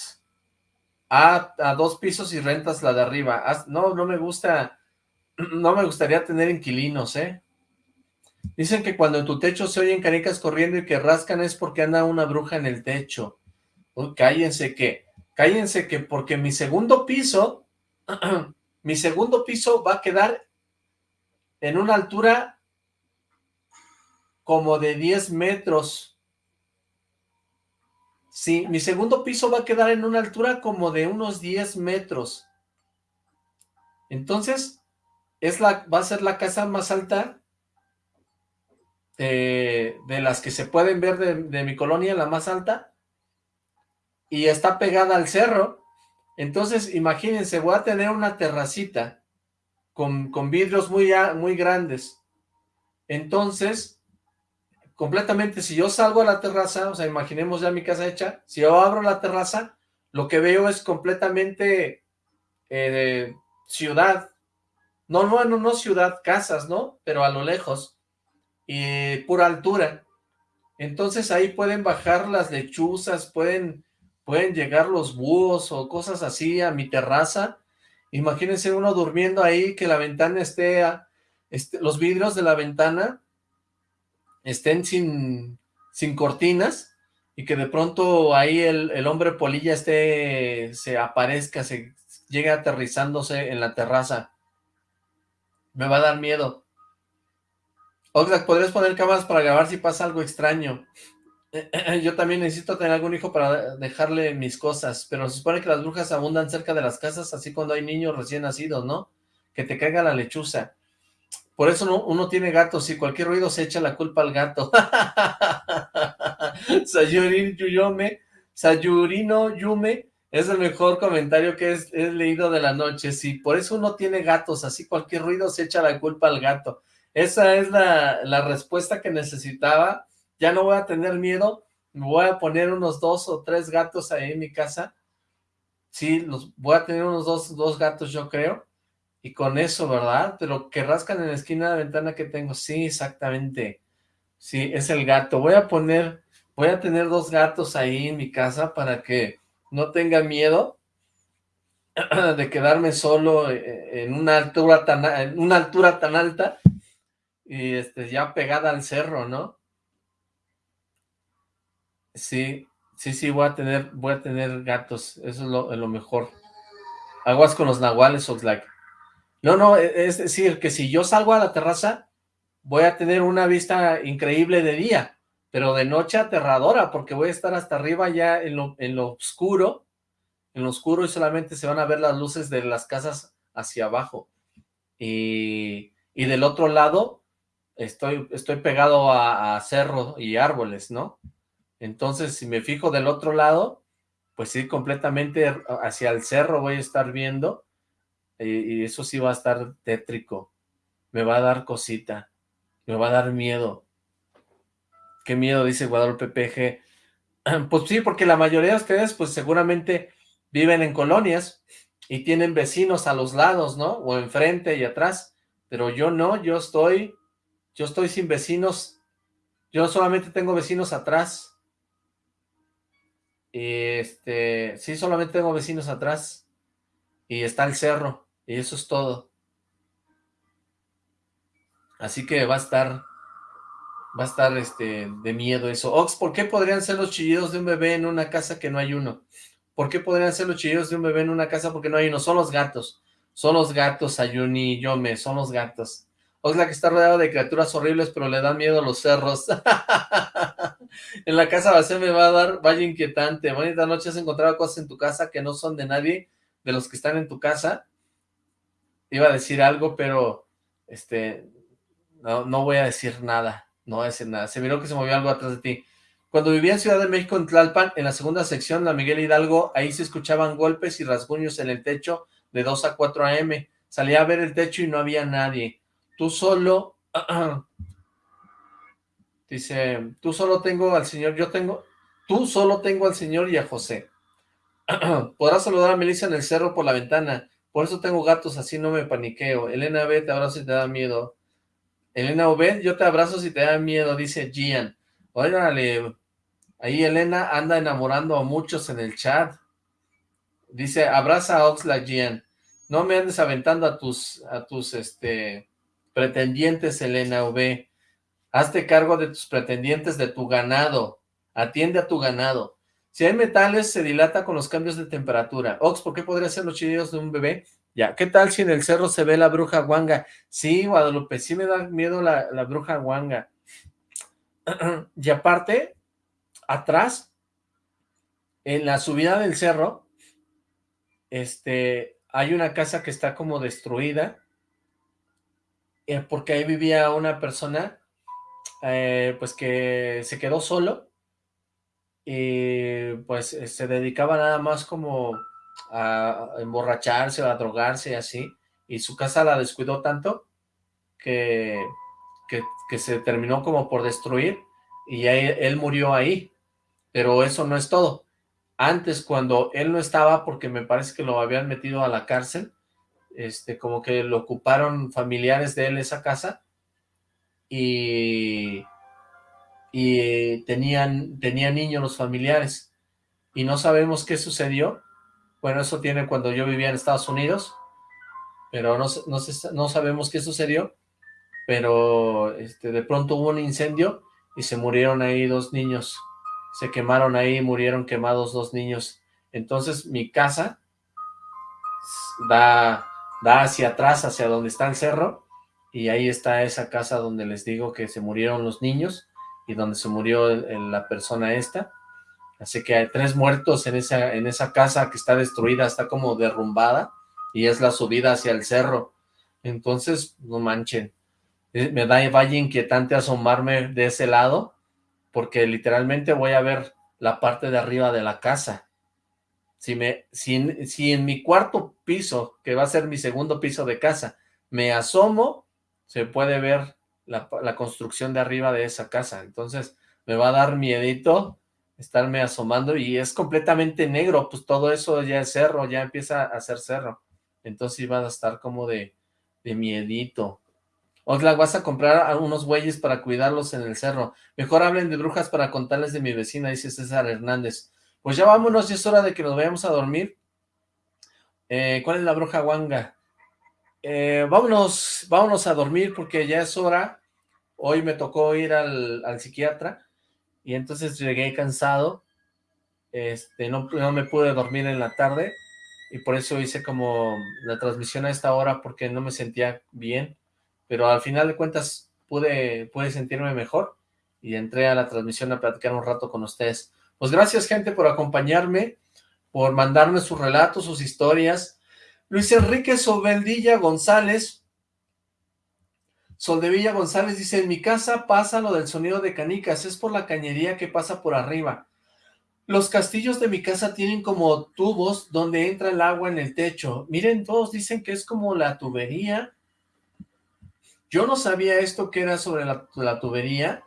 Ah, a dos pisos y rentas la de arriba. Ah, no, no me gusta, no me gustaría tener inquilinos, ¿eh? Dicen que cuando en tu techo se oyen canicas corriendo y que rascan es porque anda una bruja en el techo. Uy, cállense que, cállense que porque mi segundo piso, mi segundo piso va a quedar en una altura como de 10 metros. Sí, mi segundo piso va a quedar en una altura como de unos 10 metros. Entonces, es la, va a ser la casa más alta de, las que se pueden ver de, mi colonia, la más alta. Y está pegada al cerro. Entonces, imagínense, voy a tener una terracita con, con vidrios muy, muy grandes. Entonces, completamente, si yo salgo a la terraza, o sea, imaginemos ya mi casa hecha, si yo abro la terraza, lo que veo es completamente eh, ciudad, no, no, no, no ciudad, casas, ¿no? Pero a lo lejos, y pura altura. Entonces ahí pueden bajar las lechuzas, pueden, pueden llegar los búhos o cosas así a mi terraza. Imagínense uno durmiendo ahí, que la ventana esté, este, los vidrios de la ventana estén sin, sin cortinas y que de pronto ahí el, hombre polilla esté, se aparezca, se llegue aterrizándose en la terraza. Me va a dar miedo. Oxlack, ¿podrías poner cámaras para grabar si pasa algo extraño? Yo también necesito tener algún hijo para dejarle mis cosas, pero se supone que las brujas abundan cerca de las casas, así cuando hay niños recién nacidos, ¿no? Que te caiga la lechuza. Por eso uno tiene gatos y cualquier ruido se echa la culpa al gato. Sayurino Yume, Sayurino Yume es el mejor comentario que he, leído de la noche. Sí, por eso uno tiene gatos, así cualquier ruido se echa la culpa al gato. Esa es la respuesta que necesitaba. Ya no voy a tener miedo. Voy a poner unos dos o tres gatos ahí en mi casa. Sí, los voy a tener unos dos, dos gatos yo creo y con eso, ¿verdad? Pero que rascan en la esquina de la ventana que tengo. Sí, exactamente. Sí, es el gato. Voy a poner, voy a tener dos gatos ahí en mi casa para que no tenga miedo de quedarme solo eh, en una altura tan, en una altura tan alta y este, ya pegada al cerro, ¿no? Sí, sí, sí, voy a tener, voy a tener gatos. Eso es lo, mejor. Aguas con los nahuales, Oxlack. No, no, e, es decir, que si yo salgo a la terraza, voy a tener una vista increíble de día, pero de noche aterradora, porque voy a estar hasta arriba ya en lo, en lo oscuro, en lo oscuro y solamente se van a ver las luces de las casas hacia abajo. Y, y del otro lado estoy, estoy pegado a, a cerro y árboles, ¿no? Entonces, si me fijo del otro lado, pues sí, completamente hacia el cerro voy a estar viendo, y, y eso sí va a estar tétrico, me va a dar cosita, me va a dar miedo. Qué miedo, dice Guadalupe PG. Pues sí, porque la mayoría de ustedes, pues seguramente viven en colonias y tienen vecinos a los lados, ¿no? O enfrente y atrás, pero yo no, yo estoy, yo estoy sin vecinos, yo solamente tengo vecinos atrás. Y este, sí, solamente tengo vecinos atrás. Y está el cerro, y eso es todo. Así que va a estar, va a estar este, de miedo eso. Ox, ¿por qué podrían ser los chillidos de un bebé en una casa que no hay uno? ¿Por qué podrían ser los chillidos de un bebé en una casa porque no hay uno? Son los gatos. Son los gatos, Ayuni Yome, son los gatos. Oxlack está rodeado de criaturas horribles, pero le dan miedo a los cerros. en la casa vacía me va a dar vaya inquietante. Bonita noche, ¿has encontrado cosas en tu casa que no son de nadie, de los que están en tu casa? Iba a decir algo, pero este no, no voy a decir nada. No voy a decir nada. Se miró que se movió algo atrás de ti. Cuando vivía en Ciudad de México, en Tlalpan, en la segunda sección, la Miguel Hidalgo, ahí se escuchaban golpes y rasguños en el techo de 2 a 4 a.m. Salía a ver el techo y no había nadie. Tú solo... dice, tú solo tengo al Señor, yo tengo... Tú solo tengo al Señor y a José. Podrás saludar a Melissa en el cerro por la ventana. Por eso tengo gatos, así no me paniqueo. Elena B, te abrazo y te da miedo. Elena V, yo te abrazo si te da miedo, dice Gian. Órale, Ahí Elena anda enamorando a muchos en el chat. Dice, abraza a Oxlack Gian. No me andes aventando a tus, a tus, este, pretendientes, Elena V. Hazte cargo de tus pretendientes, de tu ganado. Atiende a tu ganado. Si hay metales, se dilata con los cambios de temperatura. Ox, ¿por qué podría ser los chillidos de un bebé? Ya, ¿qué tal si en el cerro se ve la bruja guanga? Sí, Guadalupe, sí me da miedo la, la bruja guanga. y aparte, atrás, en la subida del cerro, este, hay una casa que está como destruida, eh, porque ahí vivía una persona, eh, pues que se quedó solo, y pues eh, se dedicaba nada más como a emborracharse o a drogarse así, y su casa la descuidó tanto que, que, se terminó como por destruir, y él, él murió ahí, pero eso no es todo. Antes, cuando él no estaba, porque me parece que lo habían metido a la cárcel, este, como que lo ocuparon familiares de él esa casa, y, y tenían, tenían niños los familiares, y no sabemos qué sucedió, bueno, eso tiene cuando yo vivía en Estados Unidos, pero no, no, sabemos qué sucedió, pero este, de pronto hubo un incendio y se murieron ahí dos niños. Se quemaron ahí, murieron quemados dos niños. Entonces mi casa da, da hacia atrás, hacia donde está el cerro, y ahí está esa casa donde les digo que se murieron los niños, y donde se murió la persona esta. Así que hay tres muertos en esa, en esa casa que está destruida, está como derrumbada, y es la subida hacia el cerro. Entonces, no manchen, eh, me da vaya inquietante asomarme de ese lado, porque literalmente voy a ver la parte de arriba de la casa. Si, me, si, si en mi cuarto piso, que va a ser mi segundo piso de casa, me asomo, se puede ver la, la construcción de arriba de esa casa. Entonces me va a dar miedito estarme asomando y es completamente negro, pues todo eso ya es cerro, ya empieza a ser cerro. Entonces iba a estar como de, de miedito. Oxlack, vas a comprar unos güeyes para cuidarlos en el cerro. Mejor hablen de brujas para contarles de mi vecina, dice César Hernández. Pues ya vámonos, ya es hora de que nos vayamos a dormir. Eh, ¿Cuál es la bruja guanga? Eh, vámonos, vámonos a dormir porque ya es hora. Hoy me tocó ir al, al psiquiatra y entonces llegué cansado. Este, no, no me pude dormir en la tarde y por eso hice como la transmisión a esta hora porque no me sentía bien pero al final de cuentas pude, pude sentirme mejor y entré a la transmisión a platicar un rato con ustedes. Pues gracias, gente, por acompañarme, por mandarme sus relatos, sus historias. Luis Enrique Sobeldilla González, Soldevilla González dice, en mi casa pasa lo del sonido de canicas, es por la cañería que pasa por arriba. Los castillos de mi casa tienen como tubos donde entra el agua en el techo. Miren, todos dicen que es como la tubería. Yo no sabía esto que era sobre la, la tubería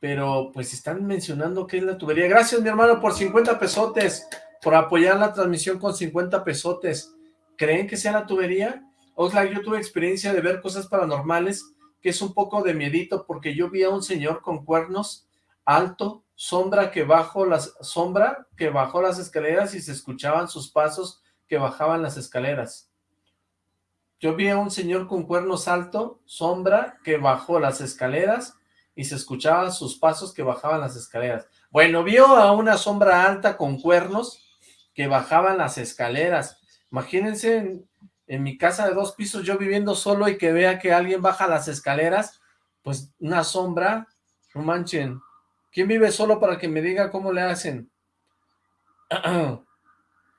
pero pues están mencionando que es la tubería. Gracias, mi hermano, por 50 pesotes, por apoyar la transmisión con 50 pesotes. ¿Creen que sea la tubería? Oxlack, yo tuve experiencia de ver cosas paranormales, que es un poco de miedito, porque yo vi a un señor con cuernos, alto, sombra que bajó las, sombra que bajó las escaleras y se escuchaban sus pasos que bajaban las escaleras. Yo vi a un señor con cuernos alto, sombra que bajó las escaleras y se escuchaban sus pasos que bajaban las escaleras. Bueno, vio a una sombra alta con cuernos que bajaban las escaleras. Imagínense en, mi casa de dos pisos yo viviendo solo y que vea que alguien baja las escaleras, pues una sombra, no manchen. ¿Quién vive solo para que me diga cómo le hacen?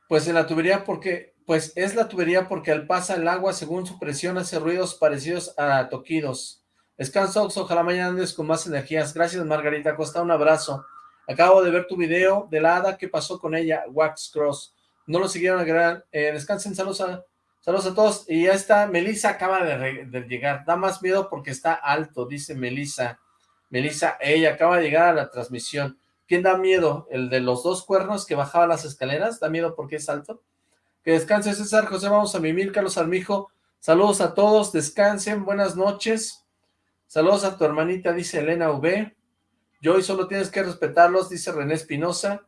pues en la tubería porque, pues es la tubería porque al pasar el agua según su presión hace ruidos parecidos a toquidos. Descansa, ojalá mañana andes con más energías. Gracias, Margarita Costa, un abrazo. Acabo de ver tu video de la hada, ¿qué pasó con ella? Wax Cross. No lo siguieron a gran... Eh, descansen, saludos a, saludos a todos. Y ya está, Melissa acaba de, llegar. Da más miedo porque está alto, dice Melissa. Melissa, ella acaba de llegar a la transmisión. ¿Quién da miedo? ¿El de los dos cuernos que bajaba las escaleras? ¿Da miedo porque es alto? Que descanse César, José, vamos a mimir, Carlos Armijo. Saludos a todos, descansen, buenas noches. Saludos a tu hermanita, dice Elena V. Joy, solo tienes que respetarlos, dice René Espinosa.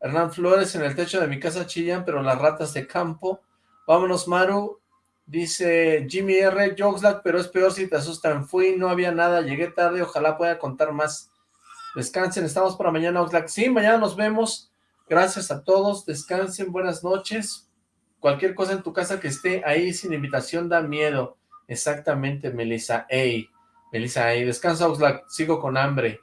Hernán Flores, en el techo de mi casa chillan, pero las ratas de campo. Vámonos, Maru. Dice Jimmy R. Joxlack, pero es peor si te asustan. Fui, no había nada, llegué tarde, ojalá pueda contar más. Descansen, estamos para mañana, Oxlack. Sí, mañana nos vemos. Gracias a todos, descansen, buenas noches. Cualquier cosa en tu casa que esté ahí sin invitación da miedo. Exactamente, Melissa. Ey. Melissa, ahí descansa Oxlack, sigo con hambre.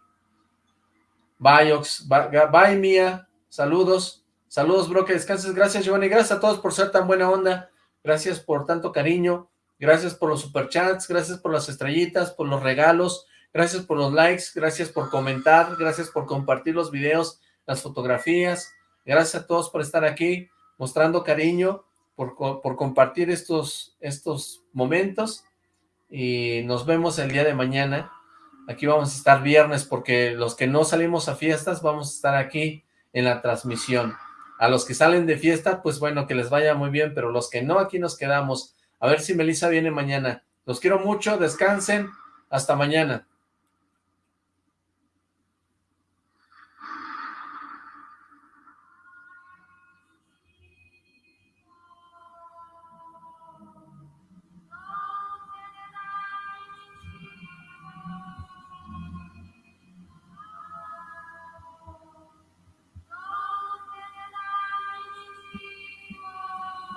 Bye, Ox, bye, Mía, saludos, saludos, bro, que descanses, gracias, Giovanni, gracias a todos por ser tan buena onda, gracias por tanto cariño, gracias por los superchats, gracias por las estrellitas, por los regalos, gracias por los likes, gracias por comentar, gracias por compartir los videos, las fotografías, gracias a todos por estar aquí, mostrando cariño, por, por compartir estos, estos momentos, y nos vemos el día de mañana. Aquí vamos a estar viernes porque los que no salimos a fiestas vamos a estar aquí en la transmisión. A los que salen de fiesta, pues bueno, que les vaya muy bien, pero los que no, aquí nos quedamos. A ver si Melissa viene mañana. Los quiero mucho, descansen, hasta mañana.